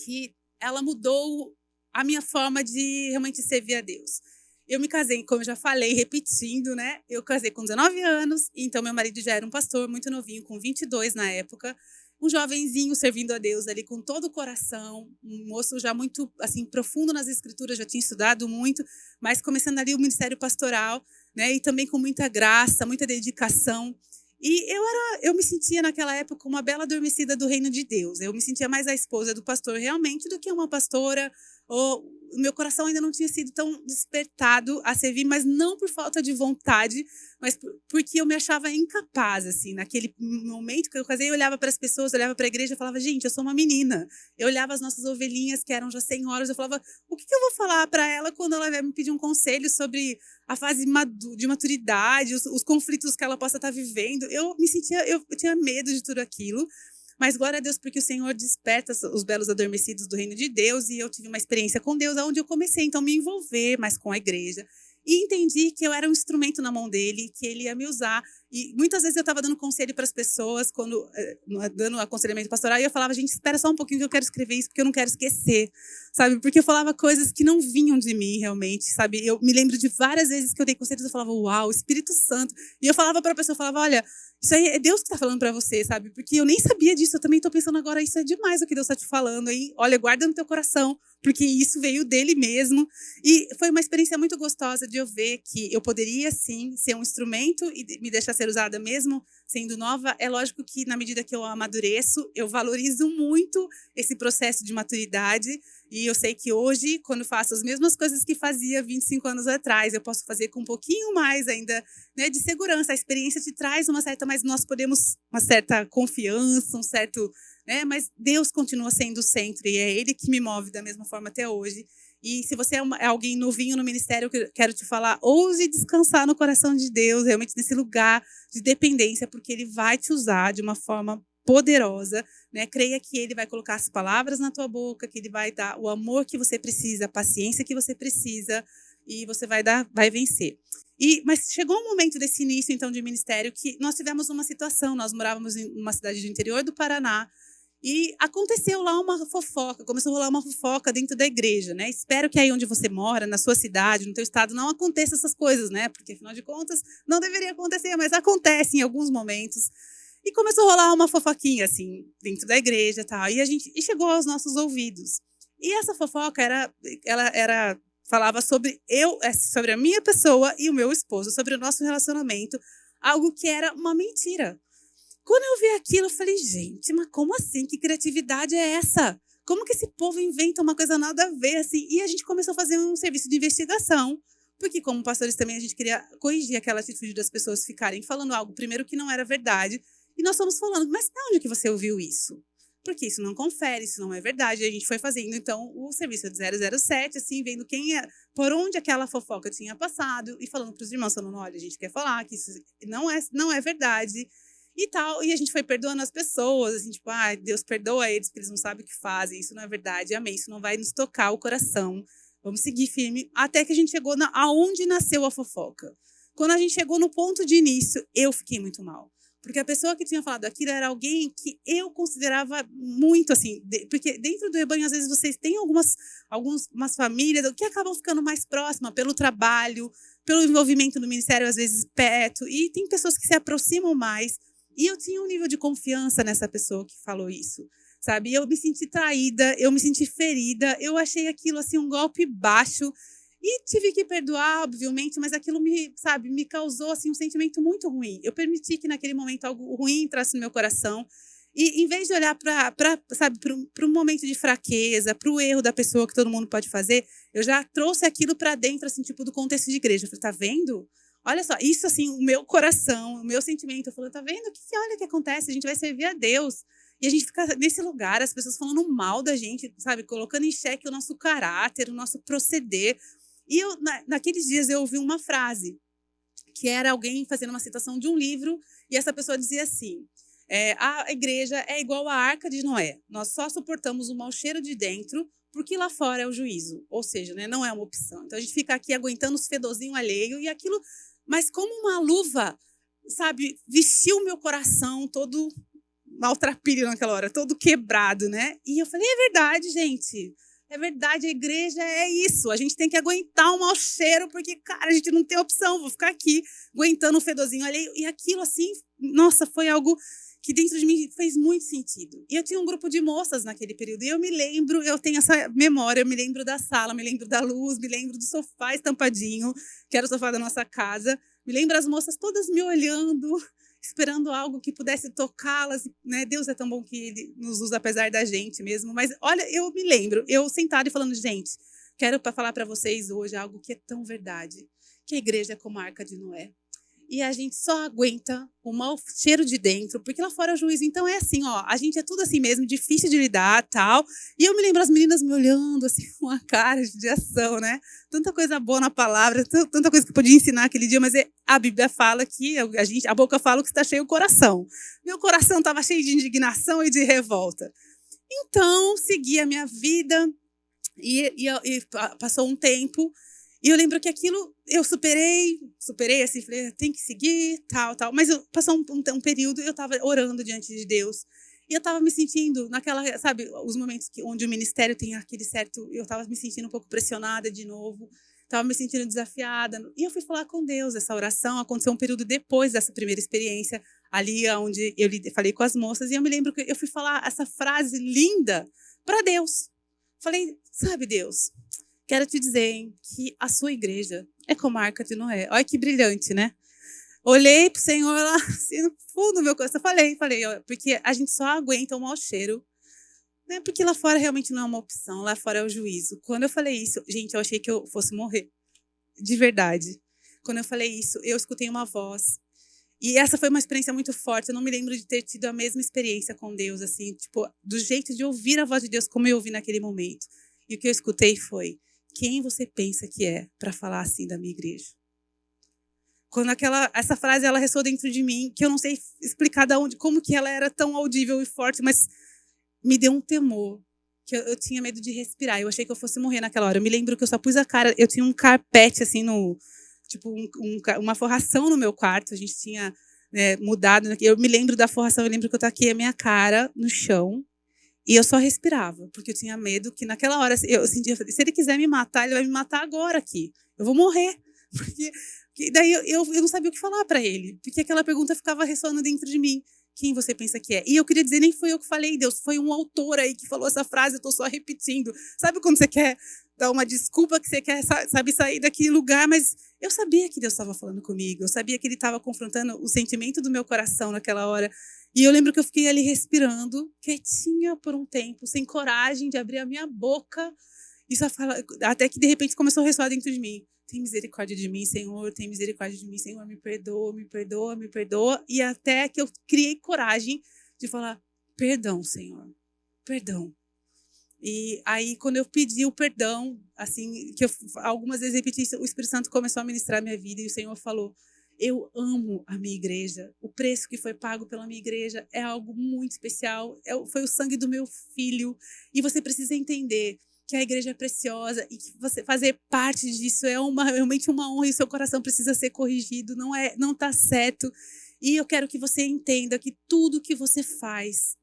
B: que ela mudou a minha forma de realmente servir a Deus. Eu me casei, como eu já falei, repetindo, né? Eu casei com 19 anos, então meu marido já era um pastor muito novinho, com 22 na época um jovenzinho servindo a Deus ali com todo o coração, um moço já muito assim profundo nas escrituras, já tinha estudado muito, mas começando ali o ministério pastoral, né, e também com muita graça, muita dedicação. E eu era, eu me sentia naquela época uma bela adormecida do reino de Deus. Eu me sentia mais a esposa do pastor realmente do que uma pastora ou o meu coração ainda não tinha sido tão despertado a servir, mas não por falta de vontade, mas porque eu me achava incapaz, assim, naquele momento que eu casei, eu olhava para as pessoas, olhava para a igreja e falava, gente, eu sou uma menina. Eu olhava as nossas ovelhinhas, que eram já senhoras, eu falava, o que, eu vou falar para ela quando ela vai me pedir um conselho sobre a fase de maturidade, os, os conflitos que ela possa estar tá vivendo? Eu me sentia, eu tinha medo de tudo aquilo, mas glória a Deus, porque o Senhor desperta os belos adormecidos do reino de Deus, e eu tive uma experiência com Deus, onde eu comecei então a me envolver mais com a igreja. E entendi que eu era um instrumento na mão dele, que ele ia me usar. E muitas vezes eu estava dando conselho para as pessoas, quando eh, dando aconselhamento pastoral, e eu falava, gente, espera só um pouquinho que eu quero escrever isso, porque eu não quero esquecer, sabe? Porque eu falava coisas que não vinham de mim, realmente, sabe? Eu me lembro de várias vezes que eu dei conselhos, eu falava, uau, Espírito Santo. E eu falava para a pessoa, eu falava, olha, isso aí é Deus que está falando para você, sabe? Porque eu nem sabia disso, eu também estou pensando agora, isso é demais o que Deus está te falando aí. Olha, guarda no teu coração, porque isso veio dele mesmo. E foi uma experiência muito gostosa de eu ver que eu poderia, sim, ser um instrumento e me deixar ser usada mesmo sendo nova. É lógico que, na medida que eu amadureço, eu valorizo muito esse processo de maturidade. E eu sei que hoje, quando faço as mesmas coisas que fazia 25 anos atrás, eu posso fazer com um pouquinho mais ainda né, de segurança. A experiência te traz uma certa, mas nós podemos uma certa confiança, um certo, né? Mas Deus continua sendo o centro e é Ele que me move da mesma forma até hoje. E se você é, uma, é alguém novinho no ministério, eu quero te falar, ouse descansar no coração de Deus, realmente nesse lugar de dependência, porque Ele vai te usar de uma forma poderosa, né? Creia que ele vai colocar as palavras na tua boca, que ele vai dar o amor que você precisa, a paciência que você precisa e você vai dar, vai vencer. E mas chegou um momento desse início então de ministério que nós tivemos uma situação, nós morávamos em uma cidade do interior do Paraná, e aconteceu lá uma fofoca, começou a rolar uma fofoca dentro da igreja, né? Espero que aí onde você mora, na sua cidade, no teu estado, não aconteça essas coisas, né? Porque afinal de contas não deveria acontecer, mas acontece em alguns momentos. E começou a rolar uma fofoquinha, assim, dentro da igreja tal. E, a gente, e chegou aos nossos ouvidos. E essa fofoca era, ela era, falava sobre eu, é, sobre a minha pessoa e o meu esposo, sobre o nosso relacionamento, algo que era uma mentira. Quando eu vi aquilo, eu falei, gente, mas como assim? Que criatividade é essa? Como que esse povo inventa uma coisa nada a ver, assim? E a gente começou a fazer um serviço de investigação, porque como pastores também a gente queria corrigir aquela atitude das pessoas ficarem falando algo, primeiro, que não era verdade, e nós fomos falando, mas de onde que você ouviu isso? Porque isso não confere, isso não é verdade. E a gente foi fazendo, então, o serviço de 007, assim, vendo quem é, por onde aquela fofoca tinha passado e falando para os irmãos, falando, olha, a gente quer falar que isso não é, não é verdade e tal. E a gente foi perdoando as pessoas, assim, tipo, ah, Deus perdoa eles, porque eles não sabem o que fazem, isso não é verdade, amém, isso não vai nos tocar o coração. Vamos seguir firme, até que a gente chegou na, aonde nasceu a fofoca. Quando a gente chegou no ponto de início, eu fiquei muito mal. Porque a pessoa que tinha falado aquilo era alguém que eu considerava muito assim, de, porque dentro do rebanho às vezes vocês têm algumas algumas famílias que acabam ficando mais próximas pelo trabalho, pelo envolvimento no ministério às vezes perto, e tem pessoas que se aproximam mais. E eu tinha um nível de confiança nessa pessoa que falou isso, sabe? Eu me senti traída, eu me senti ferida, eu achei aquilo assim um golpe baixo e tive que perdoar, obviamente, mas aquilo me, sabe, me causou assim um sentimento muito ruim. Eu permiti que naquele momento algo ruim entrasse no meu coração. E em vez de olhar para, sabe, para um momento de fraqueza, para o erro da pessoa que todo mundo pode fazer, eu já trouxe aquilo para dentro, assim, tipo, do contexto de igreja. Eu falei, tá vendo? Olha só, isso assim, o meu coração, o meu sentimento. Eu falei, tá vendo? Que, olha o que acontece, a gente vai servir a Deus. E a gente fica nesse lugar, as pessoas falando mal da gente, sabe? Colocando em xeque o nosso caráter, o nosso proceder. E eu, na, naqueles dias eu ouvi uma frase, que era alguém fazendo uma citação de um livro, e essa pessoa dizia assim: é, a igreja é igual à arca de Noé. Nós só suportamos o mau cheiro de dentro, porque lá fora é o juízo. Ou seja, né, não é uma opção. Então a gente fica aqui aguentando os fedozinhos alheio e aquilo. Mas como uma luva, sabe, vestiu meu coração todo maltrapilho naquela hora, todo quebrado, né? E eu falei, é verdade, gente. É verdade, a igreja é isso. A gente tem que aguentar o mau cheiro, porque, cara, a gente não tem opção. Vou ficar aqui aguentando o fedozinho alheio. E aquilo, assim, nossa, foi algo que dentro de mim fez muito sentido. E eu tinha um grupo de moças naquele período, e eu me lembro, eu tenho essa memória, eu me lembro da sala, me lembro da luz, me lembro do sofá estampadinho, que era o sofá da nossa casa, me lembro as moças todas me olhando, [LAUGHS] esperando algo que pudesse tocá-las, né? Deus é tão bom que ele nos usa apesar da gente mesmo, mas olha, eu me lembro, eu sentada e falando, gente, quero falar para vocês hoje algo que é tão verdade, que a igreja é como a arca de Noé e a gente só aguenta o mau cheiro de dentro, porque lá fora é o juízo. Então é assim, ó, a gente é tudo assim mesmo, difícil de lidar, tal. E eu me lembro as meninas me olhando assim [LAUGHS] com a cara de ação, né? Tanta coisa boa na palavra, tanta coisa que eu podia ensinar aquele dia, mas é, a Bíblia fala que a gente, a boca fala que está cheio o coração. Meu coração estava cheio de indignação e de revolta. Então, segui a minha vida e, e, e passou um tempo e eu lembro que aquilo eu superei, superei assim, falei, tem que seguir, tal, tal. Mas eu, passou um, um, um período eu estava orando diante de Deus. E eu estava me sentindo naquela, sabe, os momentos que, onde o ministério tem aquele certo. Eu estava me sentindo um pouco pressionada de novo, estava me sentindo desafiada. E eu fui falar com Deus. Essa oração aconteceu um período depois dessa primeira experiência, ali onde eu falei com as moças. E eu me lembro que eu fui falar essa frase linda para Deus. Falei, sabe, Deus, Quero te dizer hein, que a sua igreja é como a Arca de Noé. Olha que brilhante, né? Olhei para o Senhor lá, [LAUGHS] assim, no fundo do meu coração. Falei, falei, ó, porque a gente só aguenta o mau cheiro. Né? Porque lá fora realmente não é uma opção, lá fora é o juízo. Quando eu falei isso, gente, eu achei que eu fosse morrer. De verdade. Quando eu falei isso, eu escutei uma voz. E essa foi uma experiência muito forte. Eu não me lembro de ter tido a mesma experiência com Deus, assim, tipo, do jeito de ouvir a voz de Deus como eu ouvi naquele momento. E o que eu escutei foi: quem você pensa que é para falar assim da minha igreja? Quando aquela essa frase ela ressoou dentro de mim, que eu não sei explicar de onde, como que ela era tão audível e forte, mas me deu um temor, que eu, eu, tinha medo de respirar. Eu achei que eu fosse morrer naquela hora. Eu me lembro que eu só pus a cara, eu tinha um carpete assim no tipo um, um, uma forração no meu quarto. A gente tinha né, mudado. Eu me lembro da forração. Eu lembro que eu taquei a minha cara no chão e eu só respirava, porque eu tinha medo que naquela hora eu sentia, se ele quiser me matar, ele vai me matar agora aqui. Eu vou morrer. [LAUGHS] Porque daí eu, eu, eu não sabia o que falar para ele, porque aquela pergunta ficava ressoando dentro de mim. Quem você pensa que é? E eu queria dizer, nem foi eu que falei, Deus, foi um autor aí que falou essa frase, eu estou só repetindo. Sabe quando você quer dar uma desculpa, que você quer, sabe, sair daquele lugar, mas eu sabia que Deus estava falando comigo, eu sabia que Ele estava confrontando o sentimento do meu coração naquela hora. E eu lembro que eu fiquei ali respirando, quietinha por um tempo, sem coragem de abrir a minha boca. E só fala, até que de repente começou a ressoar dentro de mim. Tem misericórdia de mim, Senhor, tem misericórdia de mim, Senhor, me perdoa, me perdoa, me perdoa. E até que eu criei coragem de falar: perdão, Senhor, perdão. E aí, quando eu pedi o perdão, assim, que eu algumas vezes repeti o Espírito Santo começou a ministrar minha vida e o Senhor falou: eu amo a minha igreja. O preço que foi pago pela minha igreja é algo muito especial. É, foi o sangue do meu filho. E você precisa entender que a igreja é preciosa e que você fazer parte disso é uma, [LAUGHS] realmente uma honra e o seu coração precisa ser corrigido. Não é, não está certo. E eu quero que você entenda que tudo que você faz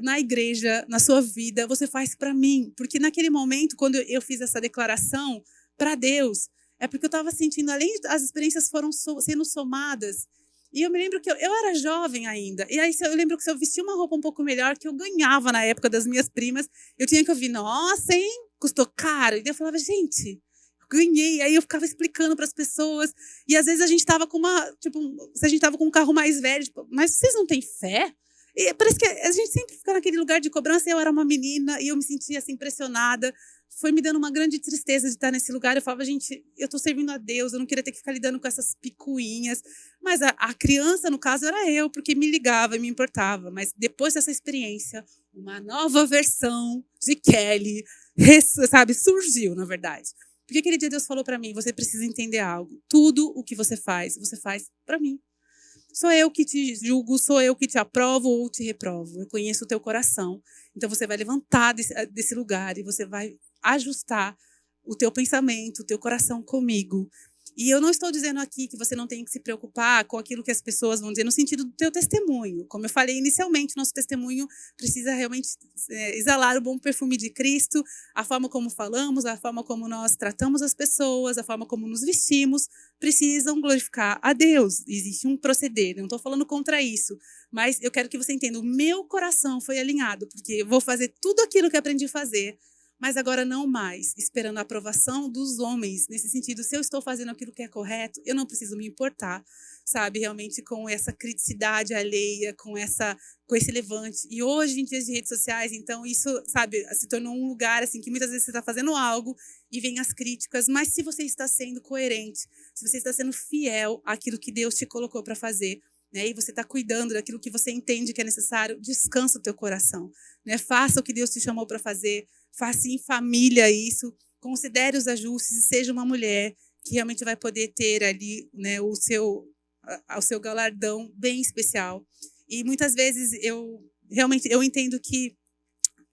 B: na igreja, na sua vida, você faz para mim. Porque naquele momento, quando eu fiz essa declaração para Deus, é porque eu estava sentindo, além das experiências foram so, sendo somadas. E eu me lembro que eu, eu, era jovem ainda. E aí eu lembro que se eu vestia uma roupa um pouco melhor, que eu ganhava na época das minhas primas, eu tinha que ouvir, nossa, hein? Custou caro. E eu falava, gente, ganhei. Aí eu ficava explicando para as pessoas. E às vezes a gente estava com uma, tipo, se a gente estava com um carro mais velho, tipo, mas vocês não têm fé? E parece que a gente sempre fica naquele lugar de cobrança. Eu era uma menina e eu me sentia assim impressionada. Foi me dando uma grande tristeza de estar nesse lugar. Eu falava, gente, eu estou servindo a Deus, eu não queria ter que ficar lidando com essas picuinhas. Mas a, a criança, no caso, era eu, porque me ligava e me importava. Mas depois dessa experiência, uma nova versão de Kelly, sabe, surgiu, na verdade. Porque aquele dia Deus falou para mim: você precisa entender algo. Tudo o que você faz, você faz para mim. Sou eu que te julgo, sou eu que te aprovo ou te reprovo. Eu conheço o teu coração. Então você vai levantar desse, desse lugar e você vai ajustar o teu pensamento, o teu coração comigo. E eu não estou dizendo aqui que você não tem que se preocupar com aquilo que as pessoas vão dizer no sentido do teu testemunho. Como eu falei inicialmente, nosso testemunho precisa realmente é, exalar o bom perfume de Cristo, a forma como falamos, a forma como nós tratamos as pessoas, a forma como nos vestimos, precisam glorificar a Deus. Existe um proceder, não estou falando contra isso, mas eu quero que você entenda, o meu coração foi alinhado, porque eu vou fazer tudo aquilo que aprendi a fazer mas agora não mais esperando a aprovação dos homens, nesse sentido, se eu estou fazendo aquilo que é correto, eu não preciso me importar, sabe, realmente com essa criticidade alheia, com essa com esse levante. E hoje em dias de redes sociais, então isso, sabe, se tornou um lugar assim que muitas vezes você está fazendo algo e vem as críticas, mas se você está sendo coerente, se você está sendo fiel àquilo que Deus te colocou para fazer, né, e você está cuidando daquilo que você entende que é necessário, descansa o teu coração, né? Faça o que Deus te chamou para fazer, faça em família isso, considere os ajustes e seja uma mulher que realmente vai poder ter ali né, o, seu, o seu galardão bem especial. E muitas vezes eu realmente eu entendo que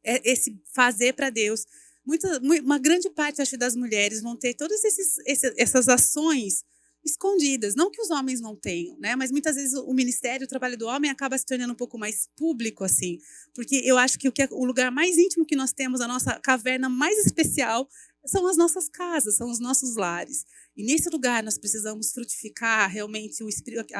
B: é esse fazer para Deus, muita, uma grande parte acho das mulheres vão ter todas esses, essas ações escondidas. Não que os homens não tenham, né? Mas muitas vezes o ministério, o trabalho do homem acaba se tornando um pouco mais público, assim. Porque eu acho que o, que é, o lugar mais íntimo que nós temos, a nossa caverna mais especial, são as nossas casas, são os nossos lares. E nesse lugar nós precisamos frutificar realmente o espírito,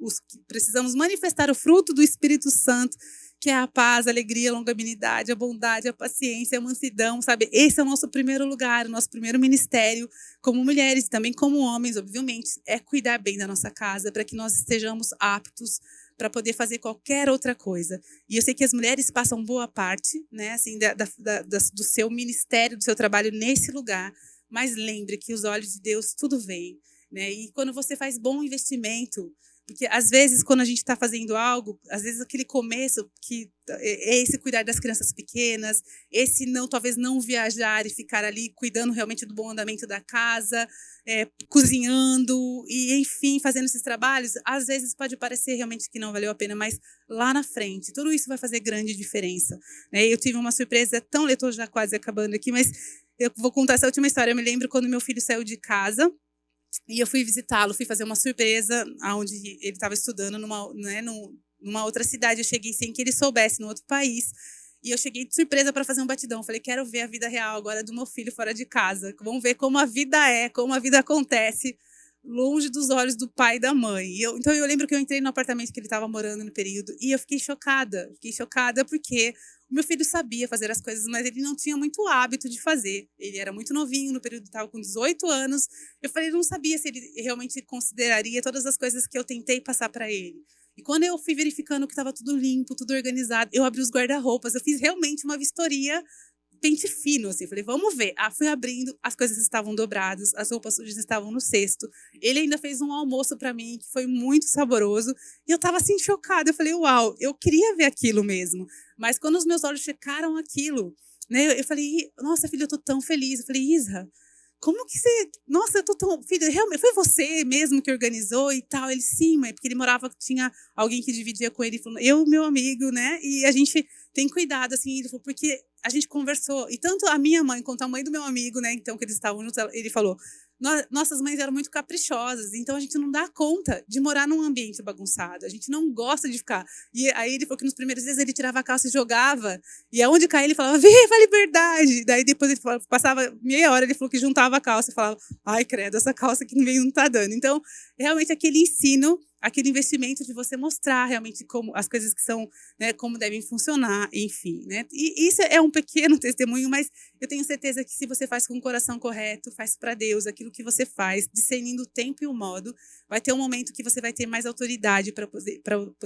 B: os, precisamos manifestar o fruto do Espírito Santo que é a paz, a alegria, a longanimidade, a bondade, a paciência, a mansidão, sabe? Esse é o nosso primeiro lugar, o nosso primeiro ministério, como mulheres também como homens, obviamente, é cuidar bem da nossa casa, para que nós estejamos aptos para poder fazer qualquer outra coisa. E eu sei que as mulheres passam boa parte, né, assim, da, da, da, do seu ministério, do seu trabalho nesse lugar, mas lembre que os olhos de Deus tudo vem, né? E quando você faz bom investimento, porque às vezes, quando a gente está fazendo algo, às vezes aquele começo, que é, é esse cuidar das crianças pequenas, esse não, talvez não viajar e ficar ali cuidando realmente do bom andamento da casa, é, cozinhando e, enfim, fazendo esses trabalhos, às vezes pode parecer realmente que não valeu a pena, mas lá na frente, tudo isso vai fazer grande diferença. Né? Eu tive uma surpresa tão, eu estou já quase acabando aqui, mas eu vou contar essa última história. Eu me lembro quando meu filho saiu de casa, e eu fui visitá-lo, fui fazer uma surpresa aonde ele estava estudando numa, né, numa outra cidade. Eu cheguei sem que ele soubesse, no outro país. E eu cheguei de surpresa para fazer um batidão. Falei, quero ver a vida real agora do meu filho fora de casa. Vamos ver como a vida é, como a vida acontece longe dos olhos do pai e da mãe. E eu, então eu lembro que eu entrei no apartamento que ele estava morando no período e eu fiquei chocada. Fiquei chocada porque meu filho sabia fazer as coisas, mas ele não tinha muito hábito de fazer. Ele era muito novinho, no período estava com 18 anos. Eu falei, não sabia se ele realmente consideraria todas as coisas que eu tentei passar para ele. E quando eu fui verificando que estava tudo limpo, tudo organizado, eu abri os guarda-roupas, eu fiz realmente uma vistoria pente fino, assim. Falei, vamos ver. Ah, fui abrindo, as coisas estavam dobradas, as roupas sujas estavam no cesto. Ele ainda fez um almoço para mim que foi muito saboroso. E eu tava assim chocada. Eu falei, uau, eu queria ver aquilo mesmo. Mas quando os meus olhos checaram aquilo, né, eu falei, nossa, filha, eu tô tão feliz. Eu falei, Isa, como que você. Nossa, eu tô tão. Filho, realmente, foi você mesmo que organizou e tal? Ele, sim, mãe, porque ele morava, tinha alguém que dividia com ele. Falou, eu, meu amigo, né? E a gente tem cuidado, assim. Ele falou, porque a gente conversou, e tanto a minha mãe quanto a mãe do meu amigo, né, então, que eles estavam juntos, ele falou, nossas mães eram muito caprichosas, então a gente não dá conta de morar num ambiente bagunçado, a gente não gosta de ficar. E aí ele falou que nos primeiros dias ele tirava a calça e jogava, e aonde caía ele falava, [LAUGHS] viva a liberdade! Daí depois ele falava, passava meia hora, ele falou que juntava a calça e falava, ai credo, essa calça que não tá dando. Então, realmente aquele ensino aquele investimento de você mostrar realmente como as coisas que são, né, como devem funcionar, enfim, né? E isso é um pequeno [LAUGHS] testemunho, mas eu tenho certeza que se você faz com o coração correto, faz para Deus aquilo que você faz, discernindo o tempo e o modo, vai ter um momento que você vai ter mais autoridade para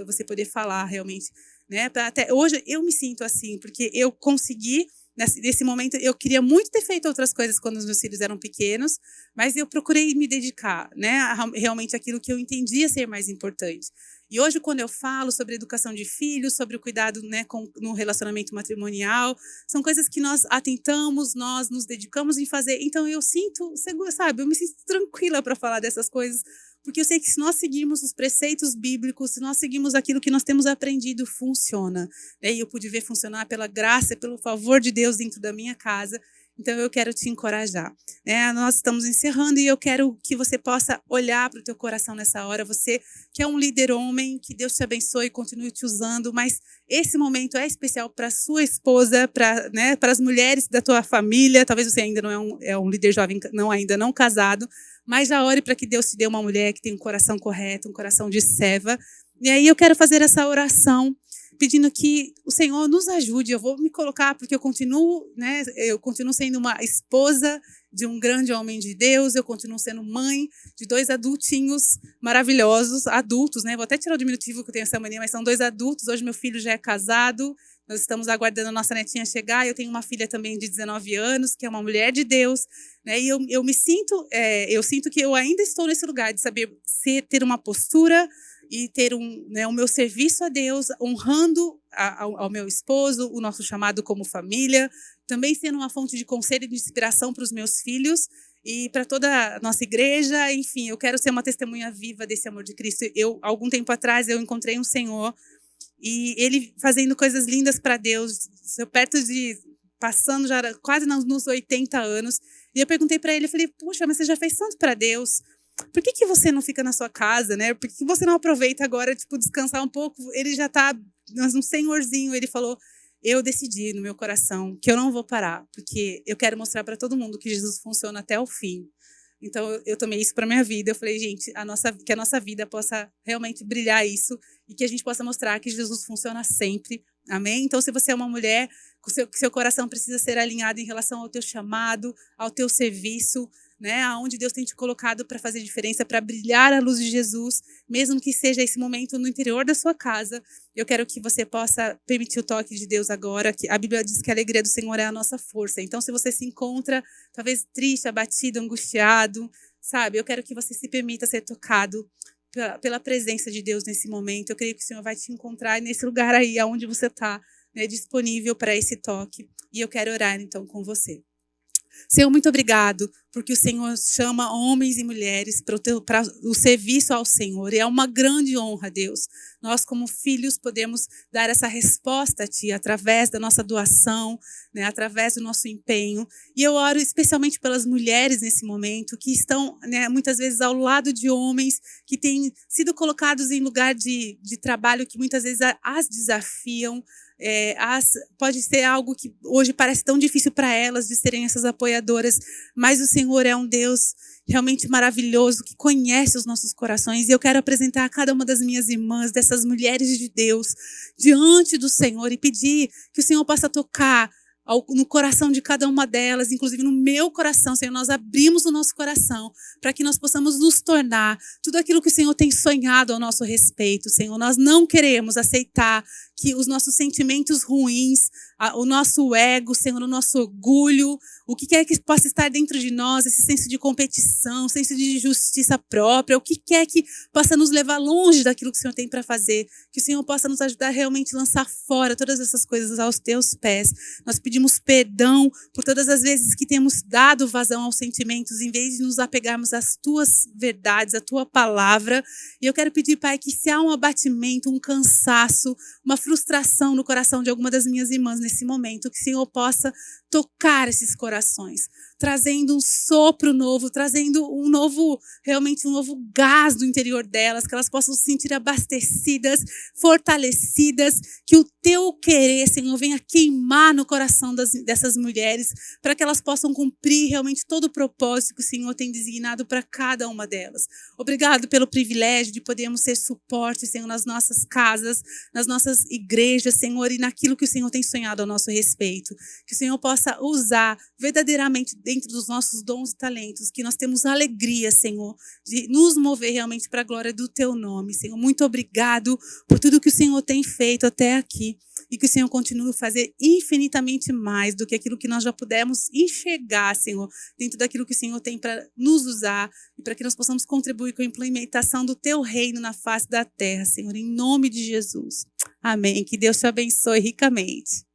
B: você poder falar realmente né? Até hoje eu me sinto assim, porque eu consegui nesse, nesse momento eu queria muito ter feito outras coisas quando os meus filhos eram pequenos, mas eu procurei me dedicar, né, a, realmente aquilo que eu entendia ser mais importante. E hoje, quando eu falo sobre educação de filhos, sobre o cuidado né, com, no relacionamento matrimonial, são coisas que nós atentamos, nós nos dedicamos em fazer. Então, eu sinto, sabe, eu me sinto tranquila para falar dessas coisas, porque eu sei que se nós seguirmos os preceitos bíblicos, se nós seguirmos aquilo que nós temos aprendido, funciona. Né? E eu pude ver funcionar pela graça, pelo favor de Deus dentro da minha casa. Então, eu quero te encorajar. Né? Nós estamos encerrando e eu quero que você possa olhar para o teu coração nessa hora. Você que é um líder homem, que Deus te abençoe e continue te usando, mas esse momento é especial para sua esposa, para né, as mulheres da tua família. Talvez você ainda não é um, é um líder jovem, não ainda não casado, mas já ore para que Deus te dê uma mulher que tem um coração correto, um coração de serva. E aí eu quero fazer essa oração pedindo que o Senhor nos ajude. Eu vou me colocar porque eu continuo, né? Eu continuo sendo uma esposa de um grande homem de Deus, eu continuo sendo mãe de dois adultinhos maravilhosos, adultos, né? Vou até tirar o diminutivo que eu tenho essa mania, mas são dois adultos. Hoje meu filho já é casado. Nós estamos aguardando a nossa netinha chegar. Eu tenho uma filha também de 19 anos, que é uma mulher de Deus. Né? E eu, eu me sinto, é, eu sinto que eu ainda estou nesse lugar de saber ser, ter uma postura e ter um, né, o meu serviço a Deus, honrando a, ao, ao, meu esposo, o nosso chamado como família, também sendo uma fonte de conselho e de inspiração para os meus filhos e para toda a nossa igreja. Enfim, eu quero ser uma testemunha viva desse amor de Cristo. Eu, algum tempo atrás, eu encontrei um Senhor e ele fazendo coisas lindas para Deus, perto de passando já quase nos 80 anos. E eu perguntei para ele, eu falei: "Puxa, mas você já fez tanto para Deus? Por que, que você não fica na sua casa, né? Por que você não aproveita agora, tipo, descansar um pouco? Ele já tá, um senhorzinho, ele falou, eu decidi no meu coração que eu não vou parar, porque eu quero mostrar para todo mundo que Jesus funciona até o fim. Então eu, tomei isso para minha vida. Eu falei, gente, a nossa, que a nossa vida possa realmente brilhar isso e que a gente possa mostrar que Jesus funciona sempre. Amém? Então, se você é uma mulher, seu, seu coração precisa ser alinhado em relação ao teu chamado, ao teu serviço, né? Aonde Deus tem te colocado para fazer diferença, para brilhar a luz de Jesus, mesmo que seja esse momento no interior da sua casa. Eu quero que você possa permitir o toque de Deus agora. Que a Bíblia diz que a alegria do Senhor é a nossa força. Então, se você se encontra talvez triste, abatido, angustiado, sabe? Eu quero que você se permita ser tocado pela, pela presença de Deus nesse momento. Eu creio que o Senhor vai te encontrar nesse lugar aí, aonde você está, né, disponível para esse toque. E eu quero orar então com você. Senhor, muito obrigado, porque o Senhor chama homens e mulheres para o, serviço ao Senhor. E é uma grande honra, Deus. Nós, como filhos, podemos dar essa resposta a Ti através da nossa doação, né, através do nosso empenho. E eu oro especialmente pelas mulheres nesse momento, que estão né, muitas vezes ao lado de homens que têm sido colocados em lugar de, de trabalho que muitas vezes as desafiam, é, as, pode ser algo que hoje parece tão difícil para elas de serem essas apoiadoras, mas o Senhor é um Deus realmente maravilhoso que conhece os nossos corações. E eu quero apresentar a cada uma das minhas irmãs, dessas mulheres de Deus, diante do Senhor e pedir que o Senhor possa tocar no coração de cada uma delas, inclusive no meu coração, Senhor, nós abrimos o nosso coração para que nós possamos nos tornar tudo aquilo que o Senhor tem sonhado ao nosso respeito, Senhor. Nós não queremos aceitar que os nossos sentimentos ruins, o nosso ego, Senhor, o nosso orgulho, o que quer que possa estar dentro de nós, esse senso de competição, senso de justiça própria, o que quer que possa nos levar longe daquilo que o Senhor tem para fazer, que o Senhor possa nos ajudar a realmente lançar fora todas essas coisas aos teus pés. Nós pedimos perdão por todas as vezes que temos dado vazão aos sentimentos, em vez de nos apegarmos às tuas verdades, à tua palavra. E eu quero pedir, Pai, que se há um abatimento, um cansaço, uma frustração no coração de alguma das minhas irmãs nesse momento, que o Senhor possa tocar esses corações, trazendo um sopro novo, trazendo um novo, realmente um novo gás do interior delas, que elas possam se sentir abastecidas, fortalecidas, que o teu querer, Senhor, venha queimar no coração das, dessas mulheres, para que elas possam cumprir realmente todo o propósito que o Senhor tem designado para cada uma delas. Obrigado pelo privilégio de podermos ser suporte, Senhor, nas nossas casas, nas nossas igrejas, Senhor, e naquilo que o Senhor tem sonhado ao nosso respeito. Que o Senhor possa usar verdadeiramente dentro dos nossos dons e talentos, que nós temos alegria, Senhor, de nos mover realmente para a glória do Teu nome, Senhor. Muito obrigado por tudo que o Senhor tem feito até aqui e que o Senhor continue a fazer infinitamente mais do que aquilo que nós já pudemos enxergar, Senhor, dentro daquilo que o Senhor tem para nos usar e para que nós possamos contribuir com a implementação do teu reino na face da terra, Senhor, em nome de Jesus. Amém. Que Deus te abençoe ricamente.